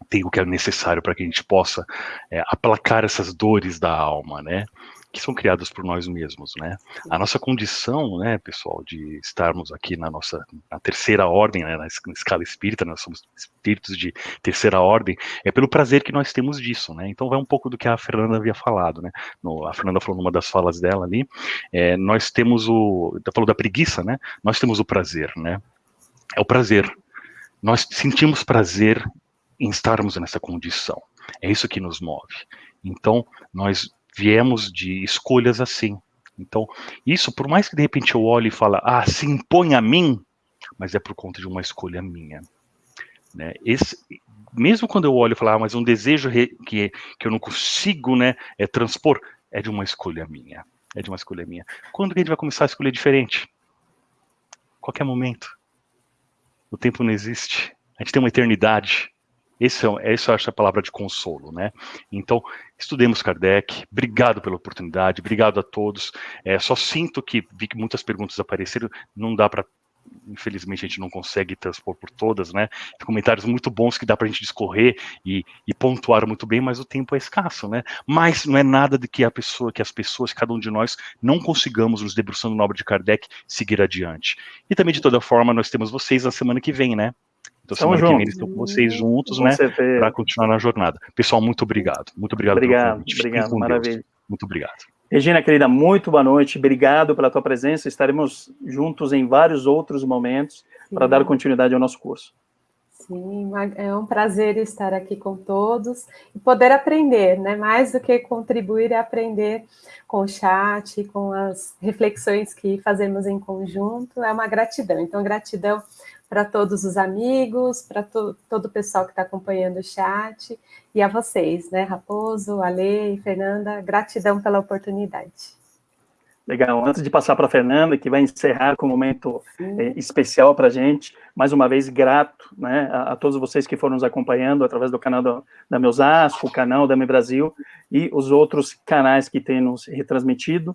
S2: tem o que é necessário para que a gente possa é, aplacar essas dores da alma, né? Que são criadas por nós mesmos, né? A nossa condição, né, pessoal, de estarmos aqui na nossa na terceira ordem, né, na escala espírita, nós somos espíritos de terceira ordem, é pelo prazer que nós temos disso, né? Então vai um pouco do que a Fernanda havia falado, né? No, a Fernanda falou numa das falas dela ali, é, nós temos o, falou da preguiça, né? Nós temos o prazer, né? É o prazer. Nós sentimos prazer em estarmos nessa condição. É isso que nos move. Então, nós viemos de escolhas assim. Então, isso, por mais que de repente eu olhe e fale, ah, se impõe a mim, mas é por conta de uma escolha minha. Né? Esse, mesmo quando eu olho e falo, ah, mas um desejo que, que eu não consigo né, é, transpor, é de uma escolha minha. É de uma escolha minha. Quando que a gente vai começar a escolher diferente? Qualquer momento. O tempo não existe. A gente tem uma eternidade. Esse é, essa eu acho a palavra de consolo, né? Então, estudemos Kardec. Obrigado pela oportunidade, obrigado a todos. É, só sinto que vi que muitas perguntas apareceram, não dá para infelizmente a gente não consegue transpor por todas, né? Comentários muito bons que dá para a gente discorrer e, e, pontuar muito bem, mas o tempo é escasso, né? Mas não é nada de que a pessoa, que as pessoas, cada um de nós, não consigamos, nos debruçando na obra de Kardec, seguir adiante. E também, de toda forma, nós temos vocês na semana que vem, né? Então, semana juntos. que vem estão com vocês juntos, né? Para continuar na jornada. Pessoal, muito obrigado. Muito obrigado.
S1: Obrigado, obrigado, maravilha. Deus.
S2: Muito obrigado.
S1: Regina, querida, muito boa noite. Obrigado pela tua presença. Estaremos juntos em vários outros momentos para dar continuidade ao nosso curso.
S3: Sim, é um prazer estar aqui com todos e poder aprender, né? Mais do que contribuir, é aprender com o chat, com as reflexões que fazemos em conjunto. É uma gratidão. Então, gratidão para todos os amigos, para to, todo o pessoal que está acompanhando o chat, e a vocês, né, Raposo, Ale e Fernanda, gratidão pela oportunidade.
S1: Legal, antes de passar para a Fernanda, que vai encerrar com um momento é, especial para a gente, mais uma vez grato né, a, a, todos vocês que foram nos acompanhando através do canal do, da Meusasco, o canal da Me Brasil e os outros canais que têm nos retransmitido.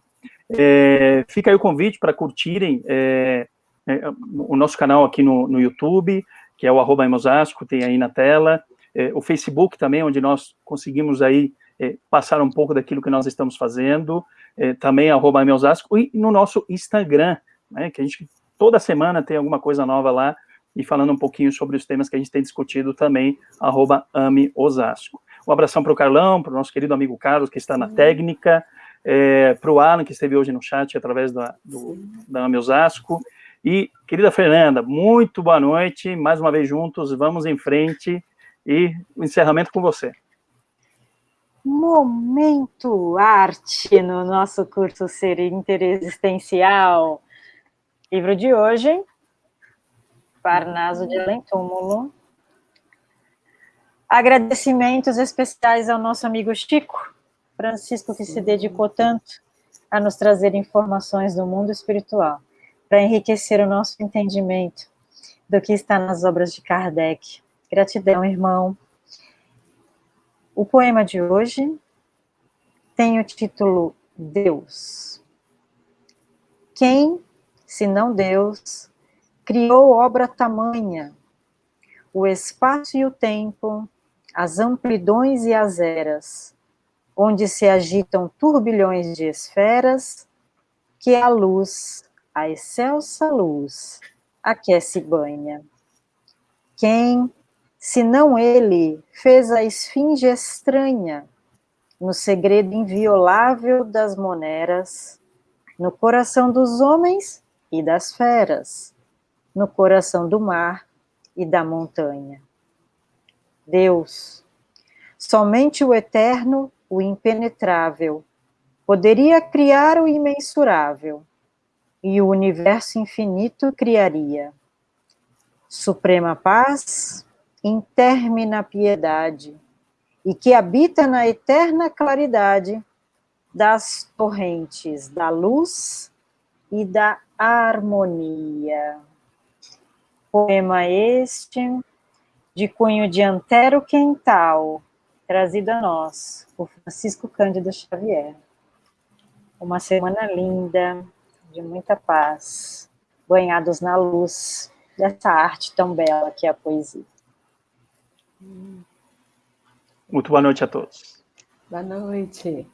S1: É, fica aí o convite para curtirem é, é, o nosso canal aqui no, no YouTube, que é o arroba Emosasco, tem aí na tela, é, o Facebook também, onde nós conseguimos aí é, passar um pouco daquilo que nós estamos fazendo, é, também arroba Emosasco, e no nosso Instagram, né, que a gente toda semana tem alguma coisa nova lá, e falando um pouquinho sobre os temas que a gente tem discutido também, arroba Ame Osasco. Um abração para o Carlão, para o nosso querido amigo Carlos, que está na técnica, é, para o Alan, que esteve hoje no chat através da, do, da Ame Osasco, e, querida Fernanda, muito boa noite, mais uma vez juntos, vamos em frente, e o encerramento com você.
S4: Momento arte no nosso curso Ser Interexistencial. Livro de hoje, Parnaso de Além Túmulo. Agradecimentos especiais ao nosso amigo Chico, Francisco, que se dedicou tanto a nos trazer informações do mundo espiritual para enriquecer o nosso entendimento do que está nas obras de Kardec. Gratidão, irmão. O poema de hoje tem o título Deus. Quem, se não Deus, criou obra tamanha, o espaço e o tempo, as amplidões e as eras, onde se agitam turbilhões de esferas que a luz, a excelsa luz, aquece banha. Quem, se não ele, fez a esfinge estranha, no segredo inviolável das moneras, no coração dos homens e das feras, no coração do mar e da montanha. Deus, somente o eterno, o impenetrável, poderia criar o imensurável, e o universo infinito criaria. Suprema paz, intermina piedade, e que habita na eterna claridade das torrentes da luz e da harmonia. Poema este, de cunho de Antero Quental, trazido a nós por Francisco Cândido Xavier. Uma semana linda, de muita paz, banhados na luz dessa arte tão bela que é a poesia.
S1: Muito boa noite a todos.
S3: Boa noite.